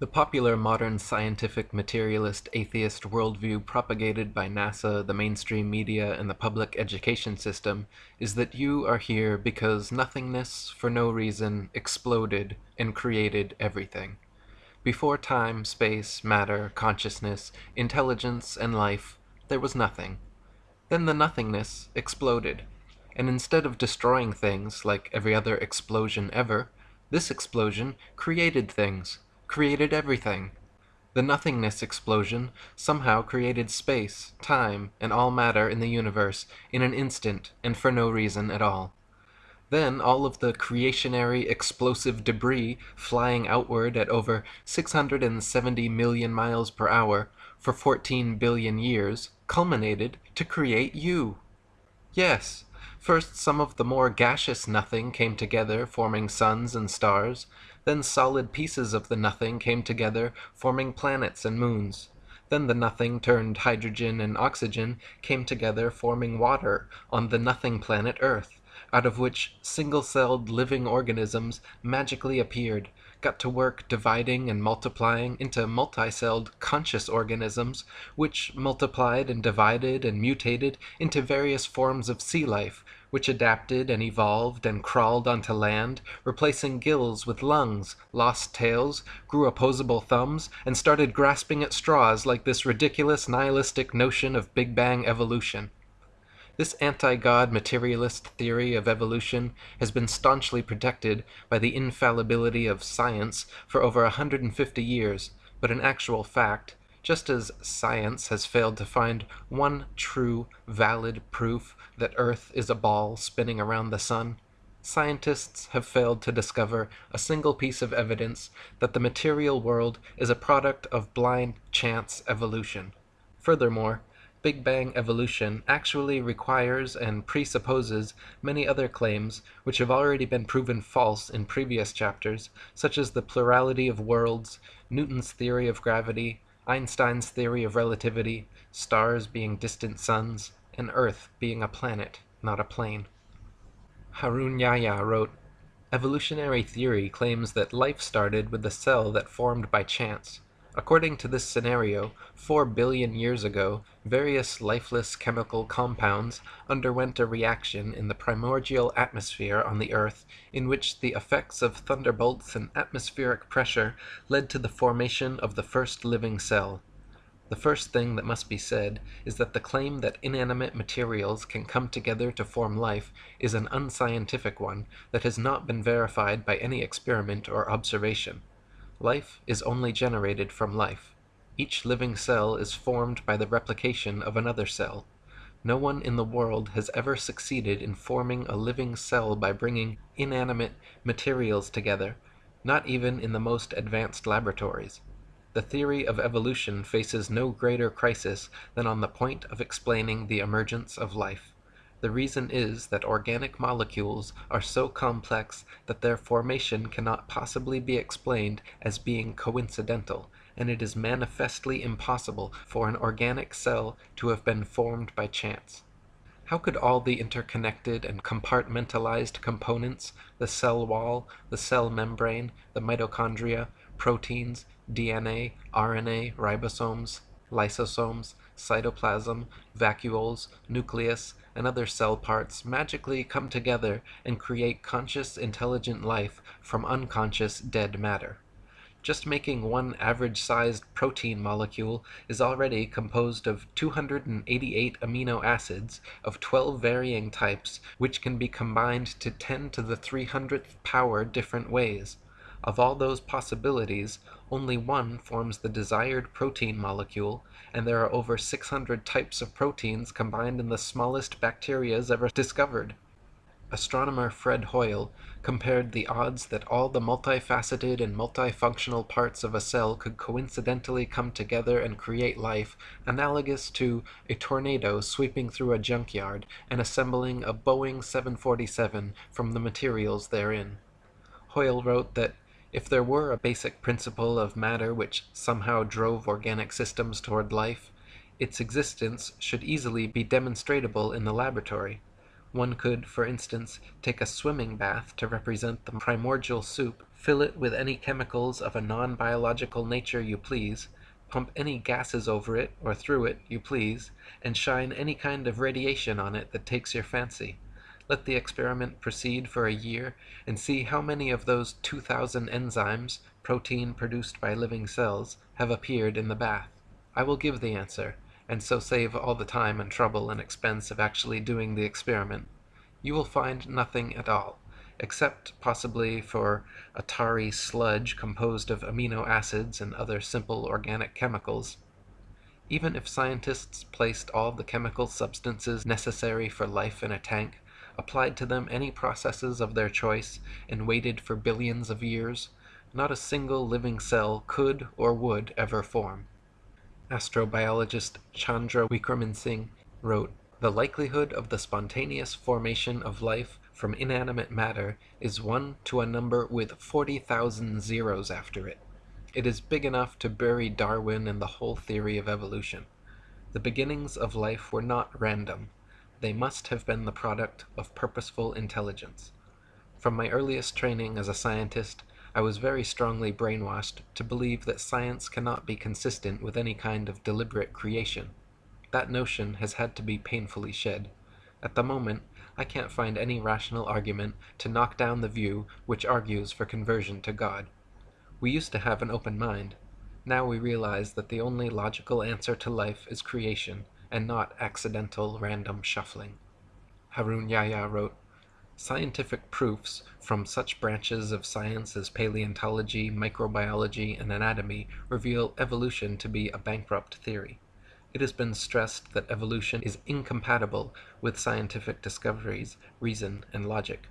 The popular modern scientific materialist atheist worldview propagated by NASA, the mainstream media, and the public education system is that you are here because nothingness, for no reason, exploded and created everything. Before time, space, matter, consciousness, intelligence, and life, there was nothing. Then the nothingness exploded. And instead of destroying things like every other explosion ever, this explosion created things created everything. The nothingness explosion somehow created space, time, and all matter in the universe in an instant and for no reason at all. Then all of the creationary explosive debris flying outward at over 670 million miles per hour for 14 billion years culminated to create you. Yes, first some of the more gaseous nothing came together forming suns and stars, then solid pieces of the nothing came together, forming planets and moons. Then the nothing turned hydrogen and oxygen came together, forming water on the nothing planet Earth, out of which single-celled living organisms magically appeared, got to work dividing and multiplying into multi-celled conscious organisms, which multiplied and divided and mutated into various forms of sea life, which adapted and evolved and crawled onto land, replacing gills with lungs, lost tails, grew opposable thumbs, and started grasping at straws like this ridiculous nihilistic notion of Big Bang evolution. This anti-God materialist theory of evolution has been staunchly protected by the infallibility of science for over 150 years, but in actual fact, just as science has failed to find one true, valid proof that Earth is a ball spinning around the sun, scientists have failed to discover a single piece of evidence that the material world is a product of blind chance evolution. Furthermore, Big Bang evolution actually requires and presupposes many other claims which have already been proven false in previous chapters, such as the plurality of worlds, Newton's theory of gravity, Einstein's theory of relativity, stars being distant suns, and Earth being a planet, not a plane. Harun Yahya wrote, Evolutionary theory claims that life started with a cell that formed by chance. According to this scenario, 4 billion years ago, various lifeless chemical compounds underwent a reaction in the primordial atmosphere on the Earth in which the effects of thunderbolts and atmospheric pressure led to the formation of the first living cell. The first thing that must be said is that the claim that inanimate materials can come together to form life is an unscientific one that has not been verified by any experiment or observation. Life is only generated from life. Each living cell is formed by the replication of another cell. No one in the world has ever succeeded in forming a living cell by bringing inanimate materials together, not even in the most advanced laboratories. The theory of evolution faces no greater crisis than on the point of explaining the emergence of life. The reason is that organic molecules are so complex that their formation cannot possibly be explained as being coincidental, and it is manifestly impossible for an organic cell to have been formed by chance. How could all the interconnected and compartmentalized components, the cell wall, the cell membrane, the mitochondria, proteins, DNA, RNA, ribosomes, lysosomes, cytoplasm, vacuoles, nucleus, and other cell parts magically come together and create conscious intelligent life from unconscious dead matter. Just making one average-sized protein molecule is already composed of 288 amino acids of 12 varying types which can be combined to 10 to the 300th power different ways. Of all those possibilities, only one forms the desired protein molecule, and there are over 600 types of proteins combined in the smallest bacterias ever discovered. Astronomer Fred Hoyle compared the odds that all the multifaceted and multifunctional parts of a cell could coincidentally come together and create life analogous to a tornado sweeping through a junkyard and assembling a Boeing 747 from the materials therein. Hoyle wrote that if there were a basic principle of matter which somehow drove organic systems toward life, its existence should easily be demonstrable in the laboratory. One could, for instance, take a swimming bath to represent the primordial soup, Fill it with any chemicals of a non-biological nature you please, pump any gases over it or through it you please, and shine any kind of radiation on it that takes your fancy. Let the experiment proceed for a year, and see how many of those 2,000 enzymes, protein produced by living cells, have appeared in the bath. I will give the answer, and so save all the time and trouble and expense of actually doing the experiment. You will find nothing at all, except possibly for a tarry sludge composed of amino acids and other simple organic chemicals. Even if scientists placed all the chemical substances necessary for life in a tank, applied to them any processes of their choice, and waited for billions of years, not a single living cell could or would ever form. Astrobiologist Chandra Wickramasinghe wrote, The likelihood of the spontaneous formation of life from inanimate matter is 1 to a number with 40,000 zeros after it. It is big enough to bury Darwin and the whole theory of evolution. The beginnings of life were not random. They must have been the product of purposeful intelligence. From my earliest training as a scientist, I was very strongly brainwashed to believe that science cannot be consistent with any kind of deliberate creation. That notion has had to be painfully shed. At the moment, I can't find any rational argument to knock down the view which argues for conversion to God. We used to have an open mind. Now we realize that the only logical answer to life is creation, and not accidental random shuffling. Harun Yahya wrote, Scientific proofs from such branches of science as paleontology, microbiology, and anatomy reveal evolution to be a bankrupt theory. It has been stressed that evolution is incompatible with scientific discoveries, reason, and logic.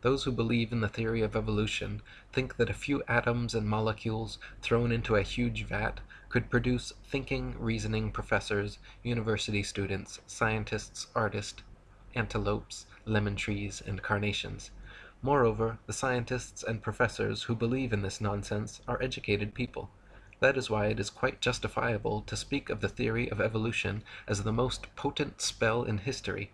Those who believe in the theory of evolution think that a few atoms and molecules thrown into a huge vat could produce thinking, reasoning professors, university students, scientists, artists, antelopes, lemon trees, and carnations. Moreover, the scientists and professors who believe in this nonsense are educated people. That is why it is quite justifiable to speak of the theory of evolution as the most potent spell in history.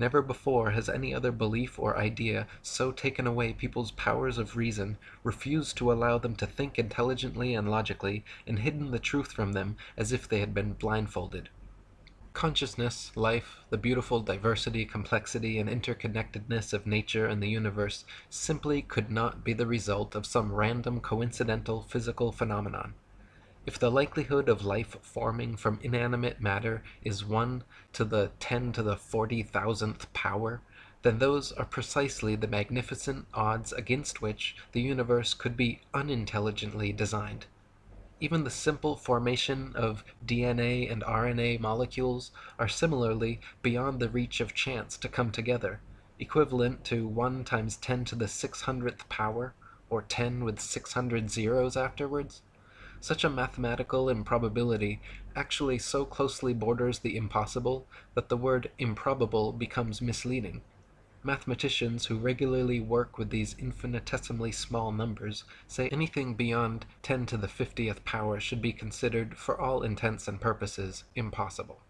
Never before has any other belief or idea so taken away people's powers of reason, refused to allow them to think intelligently and logically, and hidden the truth from them as if they had been blindfolded. Consciousness, life, the beautiful diversity, complexity, and interconnectedness of nature and the universe simply could not be the result of some random coincidental physical phenomenon. If the likelihood of life forming from inanimate matter is 1 to the 10 to the 40,000th power, then those are precisely the magnificent odds against which the universe could be unintelligently designed. Even the simple formation of DNA and RNA molecules are similarly beyond the reach of chance to come together, equivalent to 1 times 10 to the 600th power, or 10 with 600 zeros afterwards. Such a mathematical improbability actually so closely borders the impossible that the word improbable becomes misleading. Mathematicians who regularly work with these infinitesimally small numbers say anything beyond 10 to the 50th power should be considered, for all intents and purposes, impossible.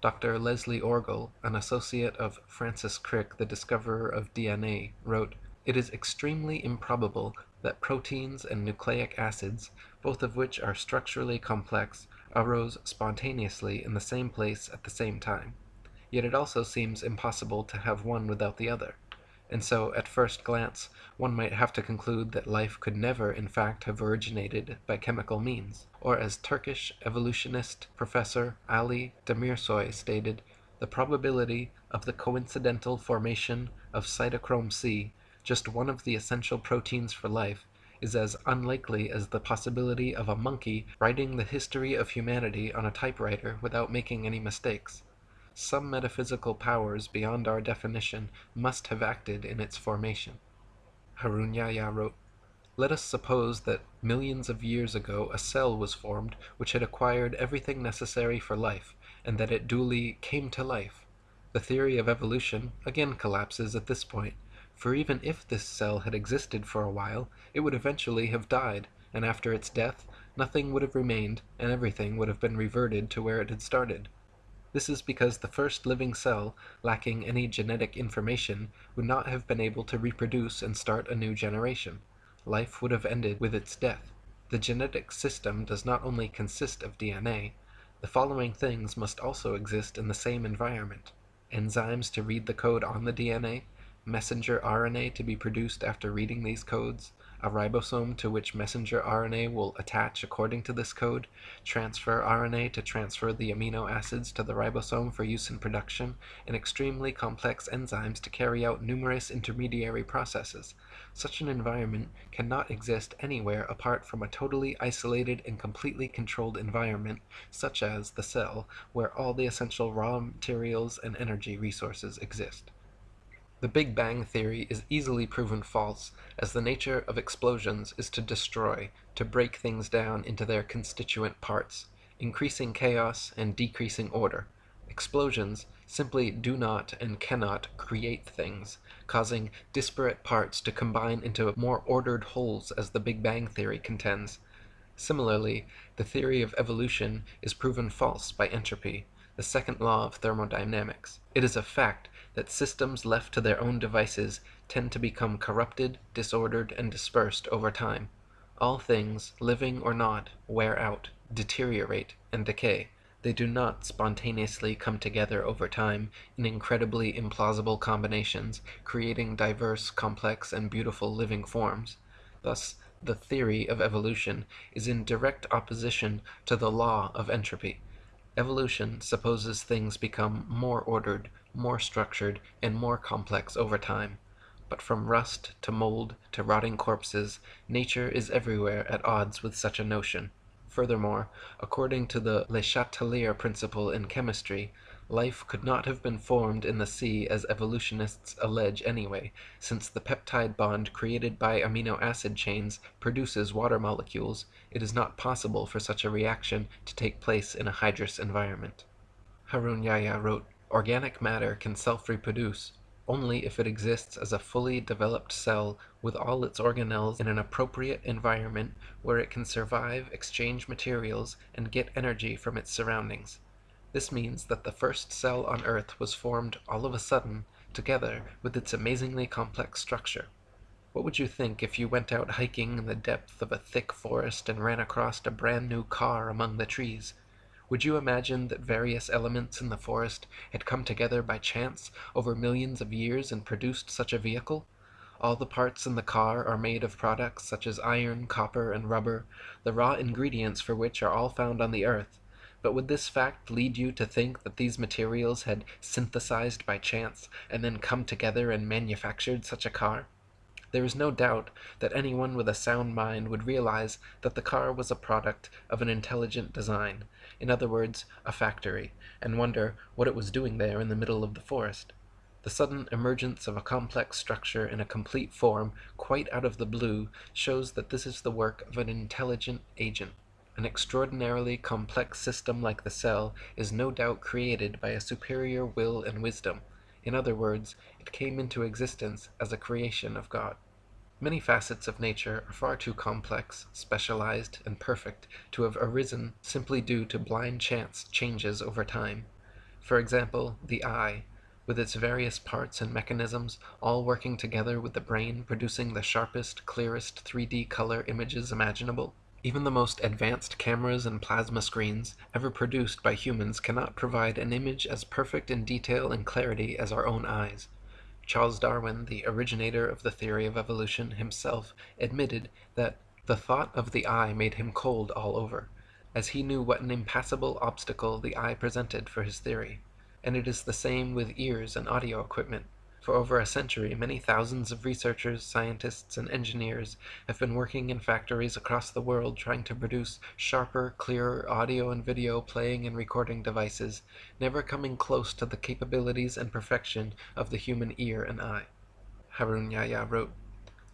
Dr. Leslie Orgel, an associate of Francis Crick, the discoverer of DNA, wrote, It is extremely improbable that proteins and nucleic acids, both of which are structurally complex, arose spontaneously in the same place at the same time. Yet it also seems impossible to have one without the other. And so, at first glance, one might have to conclude that life could never in fact have originated by chemical means. Or as Turkish evolutionist Professor Ali Demirsoy stated, the probability of the coincidental formation of cytochrome C just one of the essential proteins for life, is as unlikely as the possibility of a monkey writing the history of humanity on a typewriter without making any mistakes. Some metaphysical powers beyond our definition must have acted in its formation. Harun Yahya wrote, Let us suppose that millions of years ago a cell was formed which had acquired everything necessary for life, and that it duly came to life. The theory of evolution again collapses at this point, for even if this cell had existed for a while, it would eventually have died, and after its death nothing would have remained, and everything would have been reverted to where it had started. This is because the first living cell, lacking any genetic information, would not have been able to reproduce and start a new generation. life would have ended with its death. The genetic system does not only consist of DNA, the following things must also exist in the same environment: enzymes to read the code on the DNA, messenger RNA to be produced after reading these codes, a ribosome to which messenger RNA will attach according to this code, transfer RNA to transfer the amino acids to the ribosome for use in production, and extremely complex enzymes to carry out numerous intermediary processes. Such an environment cannot exist anywhere apart from a totally isolated and completely controlled environment, such as the cell, where all the essential raw materials and energy resources exist. The Big Bang theory is easily proven false, as the nature of explosions is to destroy, to break things down into their constituent parts, increasing chaos and decreasing order. Explosions simply do not and cannot create things, causing disparate parts to combine into more ordered wholes as the Big Bang theory contends. Similarly, the theory of evolution is proven false by entropy, the second law of thermodynamics. It is a fact that systems left to their own devices tend to become corrupted, disordered, and dispersed over time. All things, living or not, wear out, deteriorate, and decay. They do not spontaneously come together over time in incredibly implausible combinations, creating diverse, complex, and beautiful living forms. Thus, the theory of evolution is in direct opposition to the law of entropy. Evolution supposes things become more ordered, more structured, and more complex over time. But from rust to mold to rotting corpses, nature is everywhere at odds with such a notion. Furthermore, according to the Le Chatelier principle in chemistry, life could not have been formed in the sea as evolutionists allege anyway, since the peptide bond created by amino acid chains produces water molecules, it is not possible for such a reaction to take place in a hydrous environment. Harun Yahya wrote, Organic matter can self-reproduce only if it exists as a fully developed cell with all its organelles in an appropriate environment where it can survive, exchange materials, and get energy from its surroundings. This means that the first cell on Earth was formed all of a sudden, together with its amazingly complex structure. What would you think if you went out hiking in the depth of a thick forest and ran across a brand new car among the trees? Would you imagine that various elements in the forest had come together by chance over millions of years and produced such a vehicle? All the parts in the car are made of products such as iron, copper, and rubber, the raw ingredients for which are all found on the earth. But would this fact lead you to think that these materials had synthesized by chance and then come together and manufactured such a car? There is no doubt that anyone with a sound mind would realize that the car was a product of an intelligent design, in other words, a factory, and wonder what it was doing there in the middle of the forest. The sudden emergence of a complex structure in a complete form, quite out of the blue, shows that this is the work of an intelligent agent. An extraordinarily complex system like the cell is no doubt created by a superior will and wisdom. In other words, it came into existence as a creation of God. Many facets of nature are far too complex, specialized, and perfect to have arisen simply due to blind chance changes over time. For example, the eye, with its various parts and mechanisms, all working together with the brain producing the sharpest, clearest 3D color images imaginable. Even the most advanced cameras and plasma screens ever produced by humans cannot provide an image as perfect in detail and clarity as our own eyes. Charles Darwin, the originator of the theory of evolution, himself admitted that the thought of the eye made him cold all over, as he knew what an impassable obstacle the eye presented for his theory. And it is the same with ears and audio equipment. For over a century, many thousands of researchers, scientists, and engineers have been working in factories across the world trying to produce sharper, clearer audio and video playing and recording devices, never coming close to the capabilities and perfection of the human ear and eye. Harun Yahya wrote,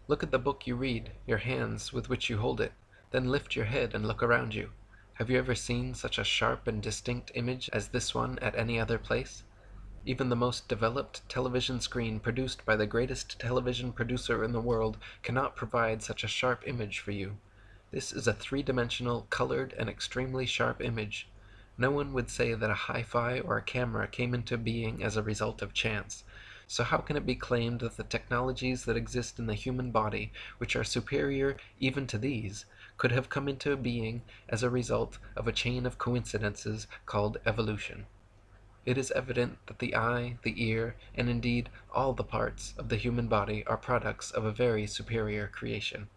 Look at the book you read, your hands with which you hold it, then lift your head and look around you. Have you ever seen such a sharp and distinct image as this one at any other place? Even the most developed television screen produced by the greatest television producer in the world cannot provide such a sharp image for you. This is a three-dimensional, colored, and extremely sharp image. No one would say that a hi-fi or a camera came into being as a result of chance. So how can it be claimed that the technologies that exist in the human body, which are superior even to these, could have come into being as a result of a chain of coincidences called evolution? It is evident that the eye, the ear, and indeed all the parts of the human body are products of a very superior creation.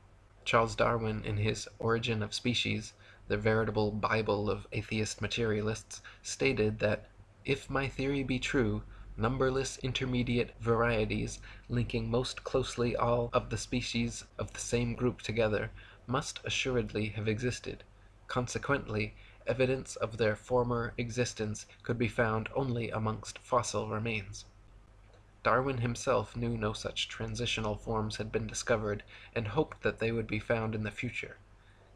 Charles Darwin in his Origin of Species, the veritable Bible of atheist materialists, stated that "if my theory be true, numberless intermediate varieties, linking most closely all of the species of the same group together, must assuredly have existed; consequently evidence of their former existence could be found only amongst fossil remains." Darwin himself knew no such transitional forms had been discovered, and hoped that they would be found in the future.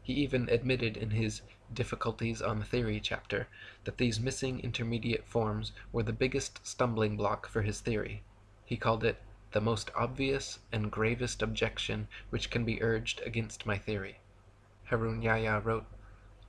He even admitted in his "Difficulties on the Theory" chapter that these missing intermediate forms were the biggest stumbling block for his theory. He called it "the most obvious and gravest objection which can be urged against my theory." Harun Yahya wrote.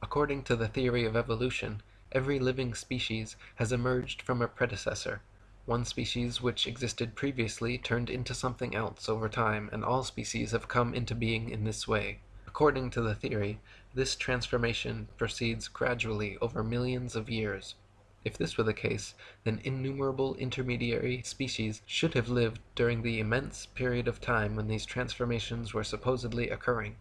According to the theory of evolution, every living species has emerged from a predecessor; one species which existed previously turned into something else over time and all species have come into being in this way. According to the theory, this transformation proceeds gradually over millions of years. If this were the case, then innumerable intermediary species should have lived during the immense period of time when these transformations were supposedly occurring.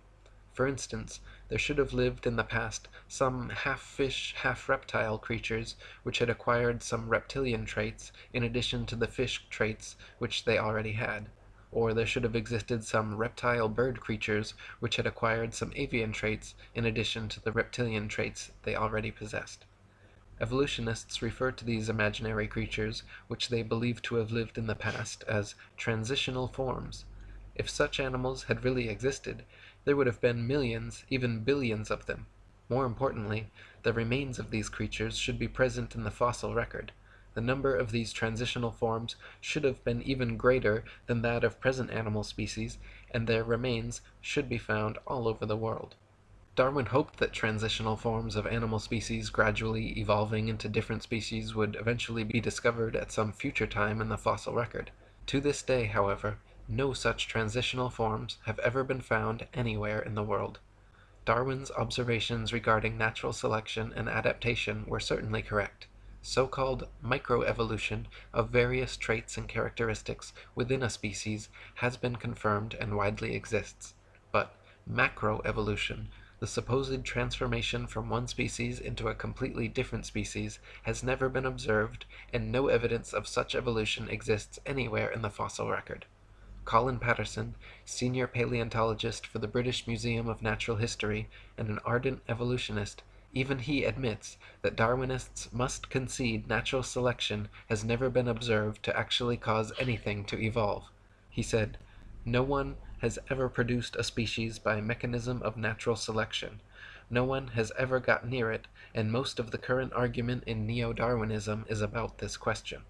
For instance, there should have lived in the past some half fish, half reptile creatures which had acquired some reptilian traits in addition to the fish traits which they already had; or there should have existed some reptile bird creatures which had acquired some avian traits in addition to the reptilian traits they already possessed. Evolutionists refer to these imaginary creatures, which they believe to have lived in the past, as transitional forms. If such animals had really existed, there would have been millions, even billions of them. More importantly, the remains of these creatures should be present in the fossil record. The number of these transitional forms should have been even greater than that of present animal species, and their remains should be found all over the world. Darwin hoped that transitional forms of animal species gradually evolving into different species would eventually be discovered at some future time in the fossil record. To this day, however, no such transitional forms have ever been found anywhere in the world. Darwin's observations regarding natural selection and adaptation were certainly correct. So-called microevolution of various traits and characteristics within a species has been confirmed and widely exists. But macroevolution, the supposed transformation from one species into a completely different species, has never been observed, and no evidence of such evolution exists anywhere in the fossil record. Colin Patterson, senior paleontologist for the British Museum of Natural History and an ardent evolutionist, even he admits that Darwinists must concede natural selection has never been observed to actually cause anything to evolve. He said, "No one has ever produced a species by a mechanism of natural selection. No one has ever got near it, and most of the current argument in neo-Darwinism is about this question."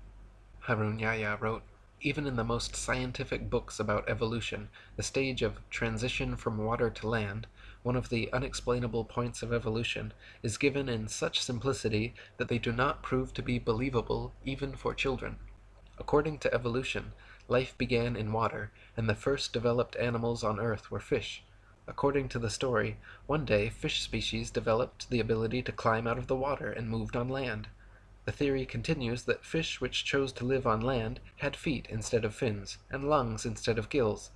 Harun Yahya wrote. Even in the most scientific books about evolution, the stage of transition from water to land, one of the unexplainable points of evolution, is given in such simplicity that they do not prove to be believable even for children. According to evolution, life began in water, and the first developed animals on earth were fish. According to the story, one day fish species developed the ability to climb out of the water and moved on land. The theory continues that fish which chose to live on land had feet instead of fins, and lungs instead of gills.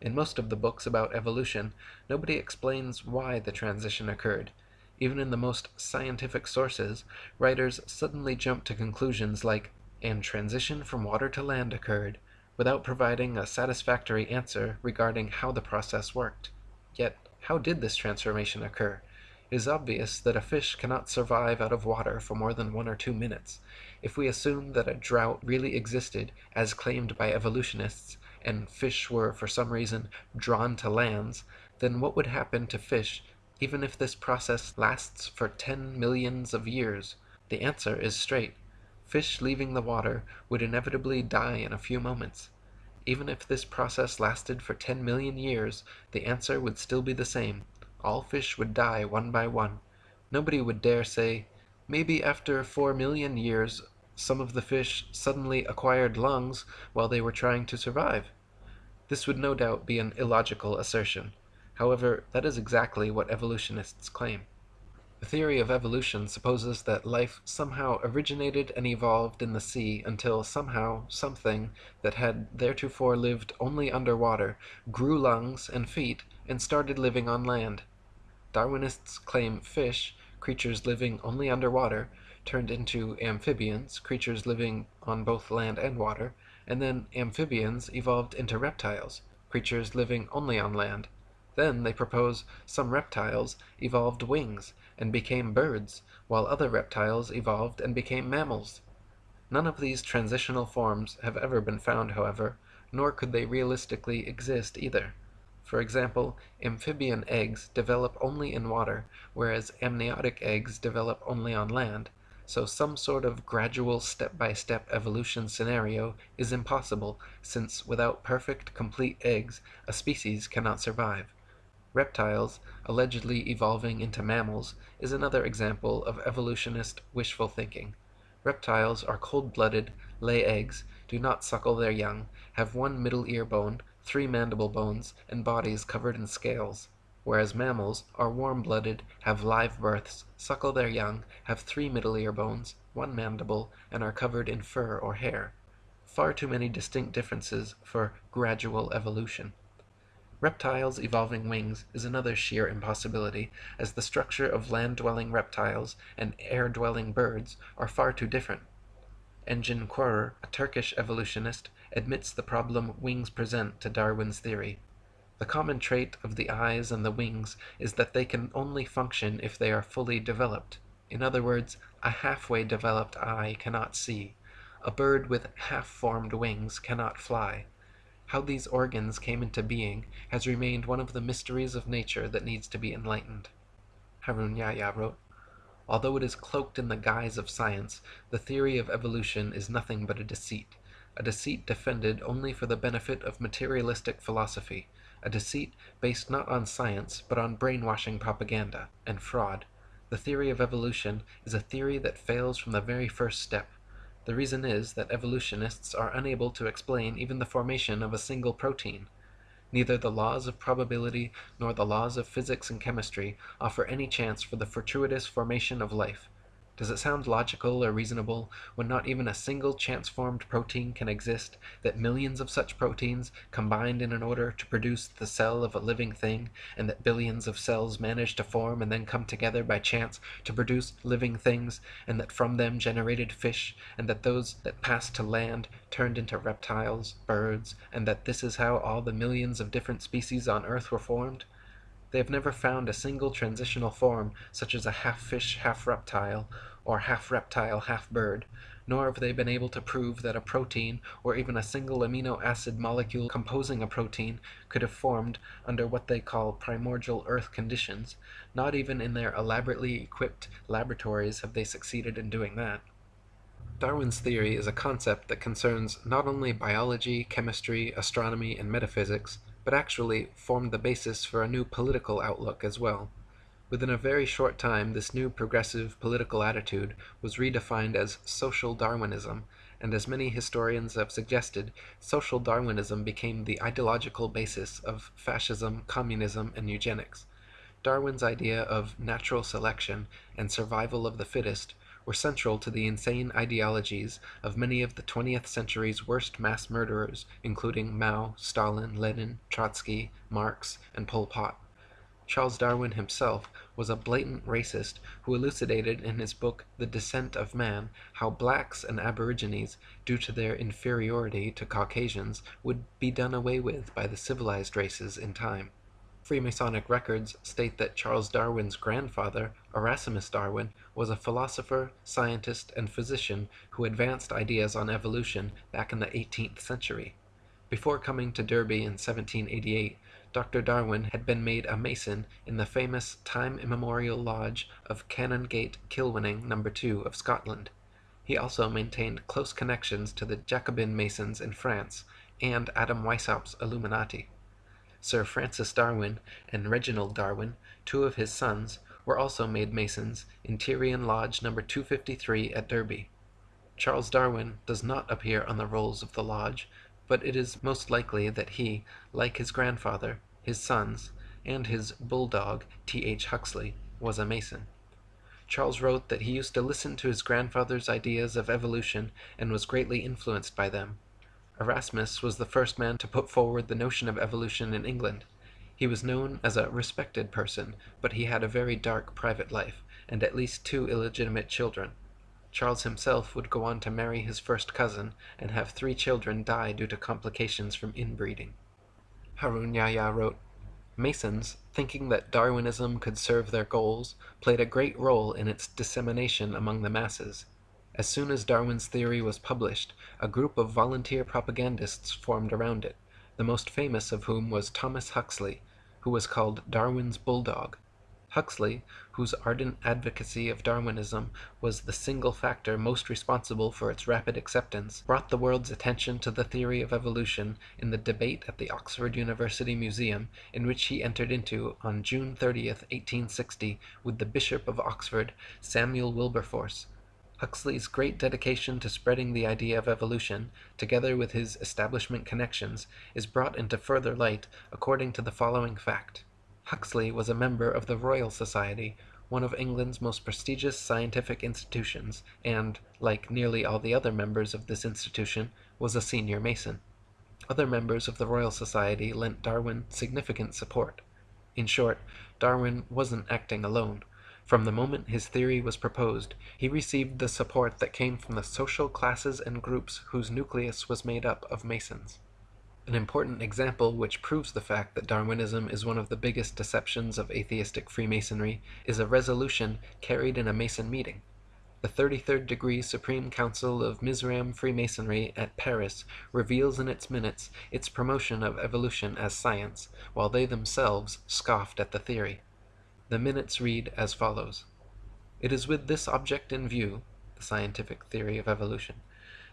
In most of the books about evolution, nobody explains why the transition occurred. Even in the most scientific sources, writers suddenly jump to conclusions like, and transition from water to land occurred, without providing a satisfactory answer regarding how the process worked. Yet, how did this transformation occur? Is obvious that a fish cannot survive out of water for more than one or two minutes. If we assume that a drought really existed, as claimed by evolutionists, and fish were for some reason drawn to lands, then what would happen to fish even if this process lasts for ten millions of years? The answer is straight. Fish leaving the water would inevitably die in a few moments. Even if this process lasted for ten million years, the answer would still be the same all fish would die one by one. Nobody would dare say, "Maybe after four million years some of the fish suddenly acquired lungs while they were trying to survive. This would no doubt be an illogical assertion. However, that is exactly what evolutionists claim. The theory of evolution supposes that life somehow originated and evolved in the sea until somehow something that had theretofore lived only underwater grew lungs and feet and started living on land. Darwinists claim fish, creatures living only underwater, turned into amphibians, creatures living on both land and water, and then amphibians evolved into reptiles, creatures living only on land. Then they propose some reptiles evolved wings and became birds, while other reptiles evolved and became mammals. None of these transitional forms have ever been found, however, nor could they realistically exist either. For example, amphibian eggs develop only in water, whereas amniotic eggs develop only on land, so some sort of gradual step-by-step evolution scenario is impossible, since without perfect, complete eggs, a species cannot survive. Reptiles, allegedly evolving into mammals, is another example of evolutionist wishful thinking. Reptiles are cold-blooded, lay eggs, do not suckle their young, have one middle ear bone, three mandible bones, and bodies covered in scales; whereas mammals are warm-blooded, have live births, suckle their young, have three middle ear bones, one mandible, and are covered in fur or hair. Far too many distinct differences for gradual evolution. Reptiles evolving wings is another sheer impossibility, as the structure of land-dwelling reptiles and air-dwelling birds are far too different. Engin Korur, a Turkish evolutionist, admits the problem wings present to Darwin's theory. The common trait of the eyes and the wings is that they can only function if they are fully developed. In other words, a halfway developed eye cannot see. A bird with half-formed wings cannot fly. How these organs came into being has remained one of the mysteries of nature that needs to be enlightened. Harun Yahya wrote, Although it is cloaked in the guise of science, the theory of evolution is nothing but a deceit, a deceit defended only for the benefit of materialistic philosophy, a deceit based not on science but on brainwashing propaganda and fraud. The theory of evolution is a theory that fails from the very first step. The reason is that evolutionists are unable to explain even the formation of a single protein. Neither the laws of probability nor the laws of physics and chemistry offer any chance for the fortuitous formation of life. Does it sound logical or reasonable, when not even a single chance-formed protein can exist, that millions of such proteins combined in an order to produce the cell of a living thing, and that billions of cells manage to form and then come together by chance to produce living things, and that from them generated fish, and that those that passed to land turned into reptiles, birds, and that this is how all the millions of different species on earth were formed? They have never found a single transitional form such as a half fish, half reptile, or half reptile, half bird, nor have they been able to prove that a protein, or even a single amino acid molecule composing a protein, could have formed under what they call primordial earth conditions; not even in their elaborately equipped laboratories have they succeeded in doing that. Darwin's theory is a concept that concerns not only biology, chemistry, astronomy, and metaphysics, but actually formed the basis for a new political outlook as well. Within a very short time this new progressive political attitude was redefined as social Darwinism, and as many historians have suggested, social Darwinism became the ideological basis of fascism, communism, and eugenics. Darwin's idea of natural selection and survival of the fittest were central to the insane ideologies of many of the 20th century's worst mass murderers, including Mao, Stalin, Lenin, Trotsky, Marx, and Pol Pot. Charles Darwin himself was a blatant racist who elucidated in his book The Descent of Man how blacks and aborigines, due to their inferiority to Caucasians, would be done away with by the civilized races in time. Freemasonic records state that Charles Darwin's grandfather, Erasmus Darwin, was a philosopher, scientist, and physician who advanced ideas on evolution back in the 18th century. Before coming to Derby in 1788, Dr. Darwin had been made a Mason in the famous time immemorial lodge of Canongate Kilwinning No. 2 of Scotland. He also maintained close connections to the Jacobin Masons in France, and Adam Weishaupt's Illuminati. Sir Francis Darwin and Reginald Darwin, two of his sons, were also made Masons in Tyrian Lodge No. 253 at Derby. Charles Darwin does not appear on the rolls of the Lodge, but it is most likely that he, like his grandfather, his sons, and his bulldog, T. H. Huxley, was a Mason. Charles wrote that he used to listen to his grandfather's ideas of evolution and was greatly influenced by them. Erasmus was the first man to put forward the notion of evolution in England. He was known as a respected person, but he had a very dark private life, and at least two illegitimate children. Charles himself would go on to marry his first cousin and have three children die due to complications from inbreeding. Harun Yahya wrote, Masons, thinking that Darwinism could serve their goals, played a great role in its dissemination among the masses. As soon as Darwin's theory was published, a group of volunteer propagandists formed around it, the most famous of whom was Thomas Huxley, who was called Darwin's bulldog. Huxley, whose ardent advocacy of Darwinism was the single factor most responsible for its rapid acceptance, brought the world's attention to the theory of evolution in the debate at the Oxford University Museum, in which he entered into, on June 30, 1860, with the Bishop of Oxford, Samuel Wilberforce. Huxley's great dedication to spreading the idea of evolution, together with his establishment connections, is brought into further light according to the following fact. Huxley was a member of the Royal Society, one of England's most prestigious scientific institutions, and, like nearly all the other members of this institution, was a senior Mason. Other members of the Royal Society lent Darwin significant support. In short, Darwin wasn't acting alone. From the moment his theory was proposed, he received the support that came from the social classes and groups whose nucleus was made up of Masons. An important example which proves the fact that Darwinism is one of the biggest deceptions of atheistic Freemasonry is a resolution carried in a Mason meeting. The 33rd Degree Supreme Council of Mizraim Freemasonry at Paris reveals in its minutes its promotion of evolution as science, while they themselves scoffed at the theory. The minutes read as follows: It is with this object in view (the scientific theory of evolution)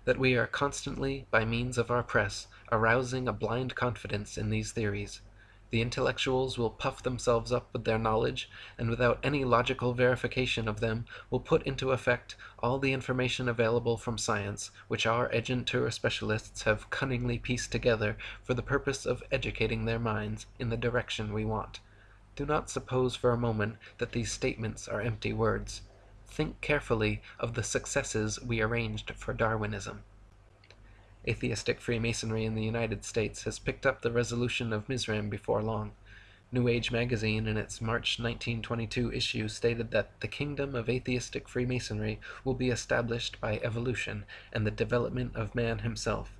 that we are constantly, by means of our press, arousing a blind confidence in these theories. The intellectuals will puff themselves up with their knowledge, and without any logical verification of them will put into effect all the information available from science, which our agentur specialists have cunningly pieced together for the purpose of educating their minds in the direction we want. Do not suppose for a moment that these statements are empty words. Think carefully of the successes we arranged for Darwinism. Atheistic Freemasonry in the United States has picked up the resolution of Mizraim before long. New Age magazine in its March 1922 issue stated that the kingdom of atheistic Freemasonry will be established by evolution and the development of man himself.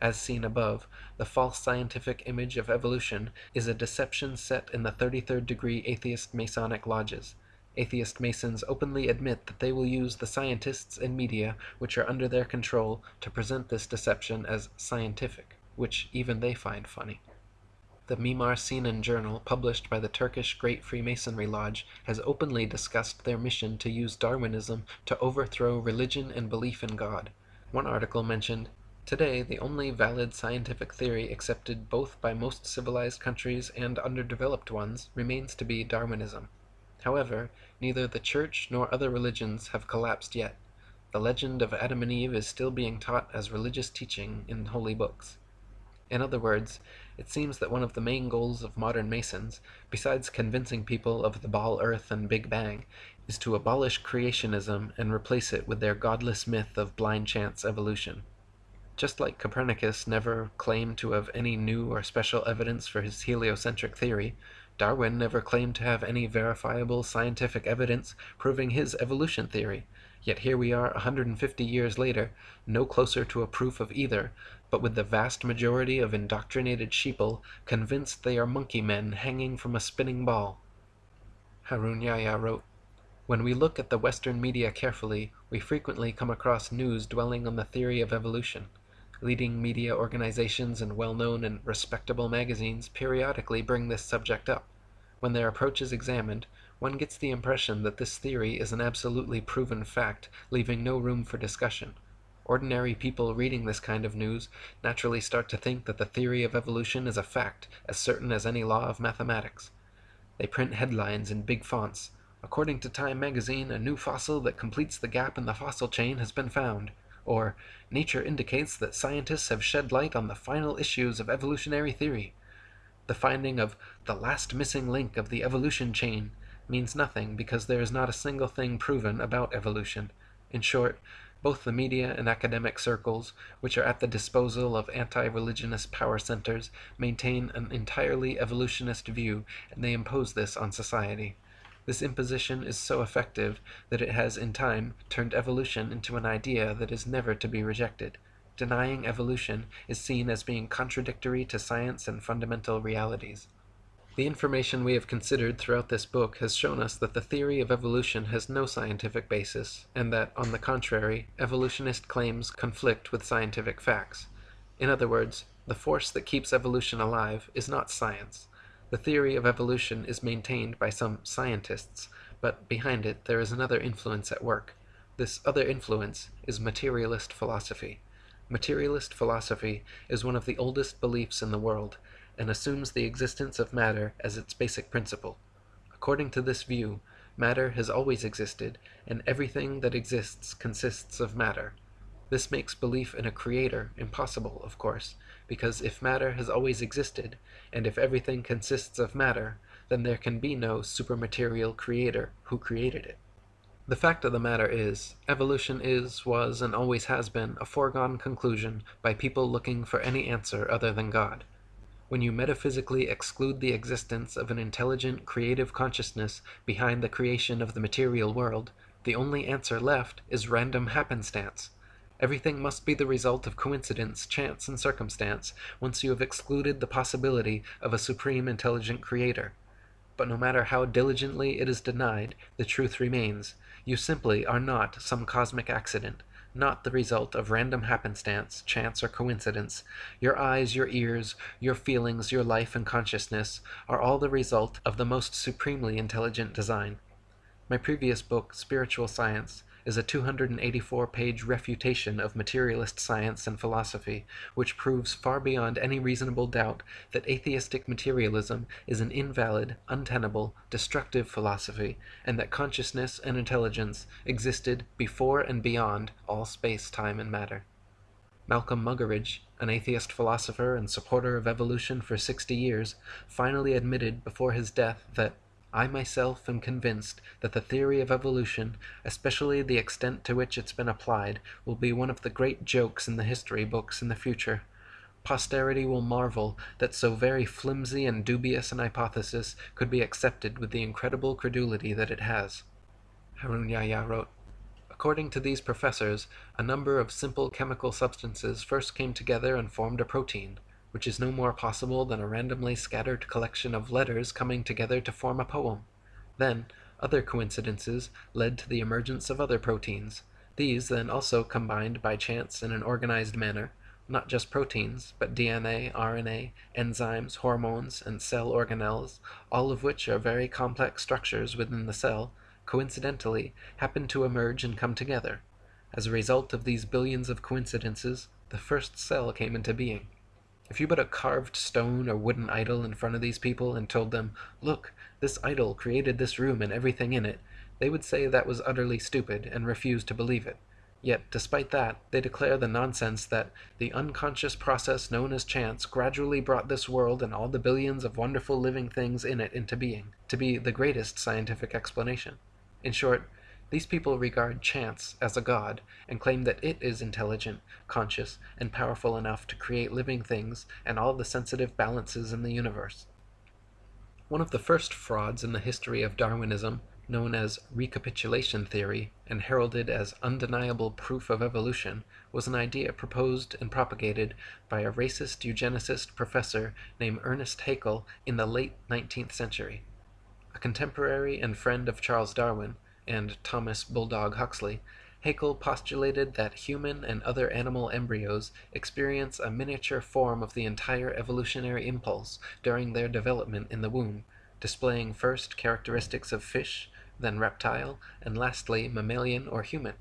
As seen above, the false scientific image of evolution is a deception set in the 33rd degree atheist Masonic lodges. Atheist Masons openly admit that they will use the scientists and media which are under their control to present this deception as scientific, which even they find funny. The Mimar Sinan Journal, published by the Turkish Great Freemasonry Lodge, has openly discussed their mission to use Darwinism to overthrow religion and belief in God. One article mentioned, Today, the only valid scientific theory accepted both by most civilized countries and underdeveloped ones remains to be Darwinism. However, neither the Church nor other religions have collapsed yet. The legend of Adam and Eve is still being taught as religious teaching in holy books. In other words, it seems that one of the main goals of modern Masons, besides convincing people of the ball earth and Big Bang, is to abolish creationism and replace it with their godless myth of blind chance evolution. Just like Copernicus never claimed to have any new or special evidence for his heliocentric theory, Darwin never claimed to have any verifiable scientific evidence proving his evolution theory, yet here we are 150 years later, no closer to a proof of either, but with the vast majority of indoctrinated sheeple convinced they are monkey men hanging from a spinning ball. Harun Yahya wrote, When we look at the Western media carefully, we frequently come across news dwelling on the theory of evolution. Leading media organizations and well-known and respectable magazines periodically bring this subject up. When their approach is examined, one gets the impression that this theory is an absolutely proven fact, leaving no room for discussion. Ordinary people reading this kind of news naturally start to think that the theory of evolution is a fact as certain as any law of mathematics. They print headlines in big fonts. According to Time magazine, a new fossil that completes the gap in the fossil chain has been found. Or nature indicates that scientists have shed light on the final issues of evolutionary theory. The finding of the last missing link of the evolution chain means nothing because there is not a single thing proven about evolution. In short, both the media and academic circles, which are at the disposal of anti-religionist power centers, maintain an entirely evolutionist view, and they impose this on society. This imposition is so effective that it has in time turned evolution into an idea that is never to be rejected. Denying evolution is seen as being contradictory to science and fundamental realities. The information we have considered throughout this book has shown us that the theory of evolution has no scientific basis, and that, on the contrary, evolutionist claims conflict with scientific facts. In other words, the force that keeps evolution alive is not science. The theory of evolution is maintained by some scientists, but behind it there is another influence at work. This other influence is materialist philosophy. Materialist philosophy is one of the oldest beliefs in the world, and assumes the existence of matter as its basic principle. According to this view, matter has always existed, and everything that exists consists of matter. This makes belief in a creator impossible, of course, because if matter has always existed, and if everything consists of matter, then there can be no supermaterial creator who created it. The fact of the matter is, evolution is, was, and always has been a foregone conclusion by people looking for any answer other than God. When you metaphysically exclude the existence of an intelligent, creative consciousness behind the creation of the material world, the only answer left is random happenstance. Everything must be the result of coincidence, chance, and circumstance, once you have excluded the possibility of a supreme intelligent creator. But no matter how diligently it is denied, the truth remains. You simply are not some cosmic accident, not the result of random happenstance, chance, or coincidence. Your eyes, your ears, your feelings, your life and consciousness are all the result of the most supremely intelligent design. My previous book, Spiritual Science, is a 284-page refutation of materialist science and philosophy, which proves far beyond any reasonable doubt that atheistic materialism is an invalid, untenable, destructive philosophy, and that consciousness and intelligence existed before and beyond all space, time, and matter. Malcolm Muggeridge, an atheist philosopher and supporter of evolution for 60 years, finally admitted before his death that I myself am convinced that the theory of evolution, especially the extent to which it's been applied, will be one of the great jokes in the history books in the future. Posterity will marvel that so very flimsy and dubious an hypothesis could be accepted with the incredible credulity that it has. Harun Yahya wrote, According to these professors, a number of simple chemical substances first came together and formed a protein which is no more possible than a randomly scattered collection of letters coming together to form a poem. Then, other coincidences led to the emergence of other proteins. These then also combined by chance in an organized manner, not just proteins, but DNA, RNA, enzymes, hormones, and cell organelles, all of which are very complex structures within the cell, coincidentally happened to emerge and come together. As a result of these billions of coincidences, the first cell came into being. If you put a carved stone or wooden idol in front of these people and told them, look, this idol created this room and everything in it, they would say that was utterly stupid and refuse to believe it. Yet, despite that, they declare the nonsense that the unconscious process known as chance gradually brought this world and all the billions of wonderful living things in it into being, to be the greatest scientific explanation. In short, these people regard chance as a god and claim that it is intelligent, conscious, and powerful enough to create living things and all the sensitive balances in the universe. One of the first frauds in the history of Darwinism, known as recapitulation theory and heralded as undeniable proof of evolution, was an idea proposed and propagated by a racist eugenicist professor named Ernest Haeckel in the late 19th century. A contemporary and friend of Charles Darwin, and Thomas Bulldog Huxley, Haeckel postulated that human and other animal embryos experience a miniature form of the entire evolutionary impulse during their development in the womb, displaying first characteristics of fish, then reptile, and lastly mammalian or human.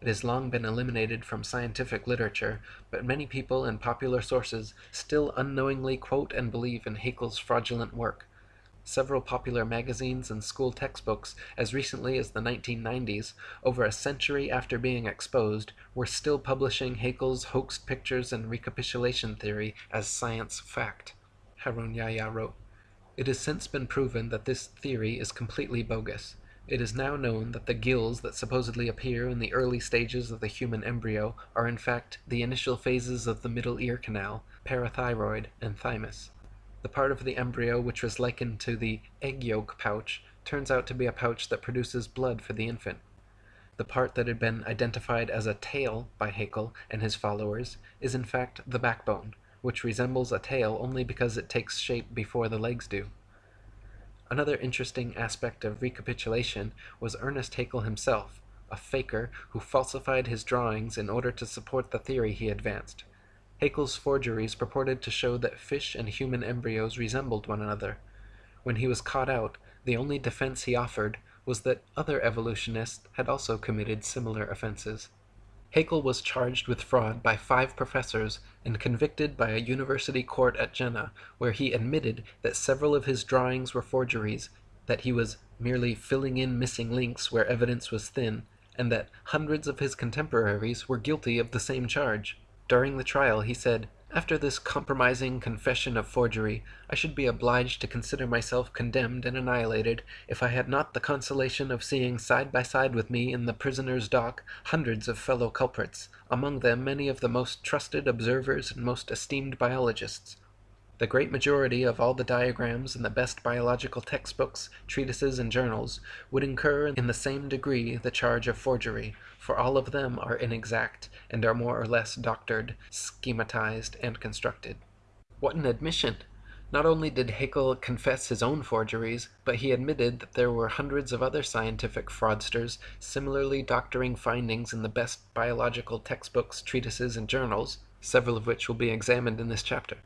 It has long been eliminated from scientific literature, but many people and popular sources still unknowingly quote and believe in Haeckel's fraudulent work. Several popular magazines and school textbooks as recently as the 1990s, over a century after being exposed, were still publishing Haeckel's hoaxed pictures and recapitulation theory as science fact. Harun Yahya wrote, It has since been proven that this theory is completely bogus. It is now known that the gills that supposedly appear in the early stages of the human embryo are in fact the initial phases of the middle ear canal, parathyroid, and thymus. The part of the embryo which was likened to the egg yolk pouch turns out to be a pouch that produces blood for the infant. The part that had been identified as a tail by Haeckel and his followers is in fact the backbone, which resembles a tail only because it takes shape before the legs do. Another interesting aspect of recapitulation was Ernest Haeckel himself, a faker who falsified his drawings in order to support the theory he advanced. Haeckel's forgeries purported to show that fish and human embryos resembled one another. When he was caught out, the only defense he offered was that other evolutionists had also committed similar offenses. Haeckel was charged with fraud by five professors and convicted by a university court at Jena, where he admitted that several of his drawings were forgeries, that he was merely filling in missing links where evidence was thin, and that hundreds of his contemporaries were guilty of the same charge. During the trial he said, after this compromising confession of forgery, I should be obliged to consider myself condemned and annihilated if I had not the consolation of seeing side by side with me in the prisoner's dock hundreds of fellow culprits, among them many of the most trusted observers and most esteemed biologists. The great majority of all the diagrams in the best biological textbooks, treatises, and journals would incur in the same degree the charge of forgery, for all of them are inexact, and are more or less doctored, schematized, and constructed. What an admission! Not only did Haeckel confess his own forgeries, but he admitted that there were hundreds of other scientific fraudsters similarly doctoring findings in the best biological textbooks, treatises, and journals, several of which will be examined in this chapter.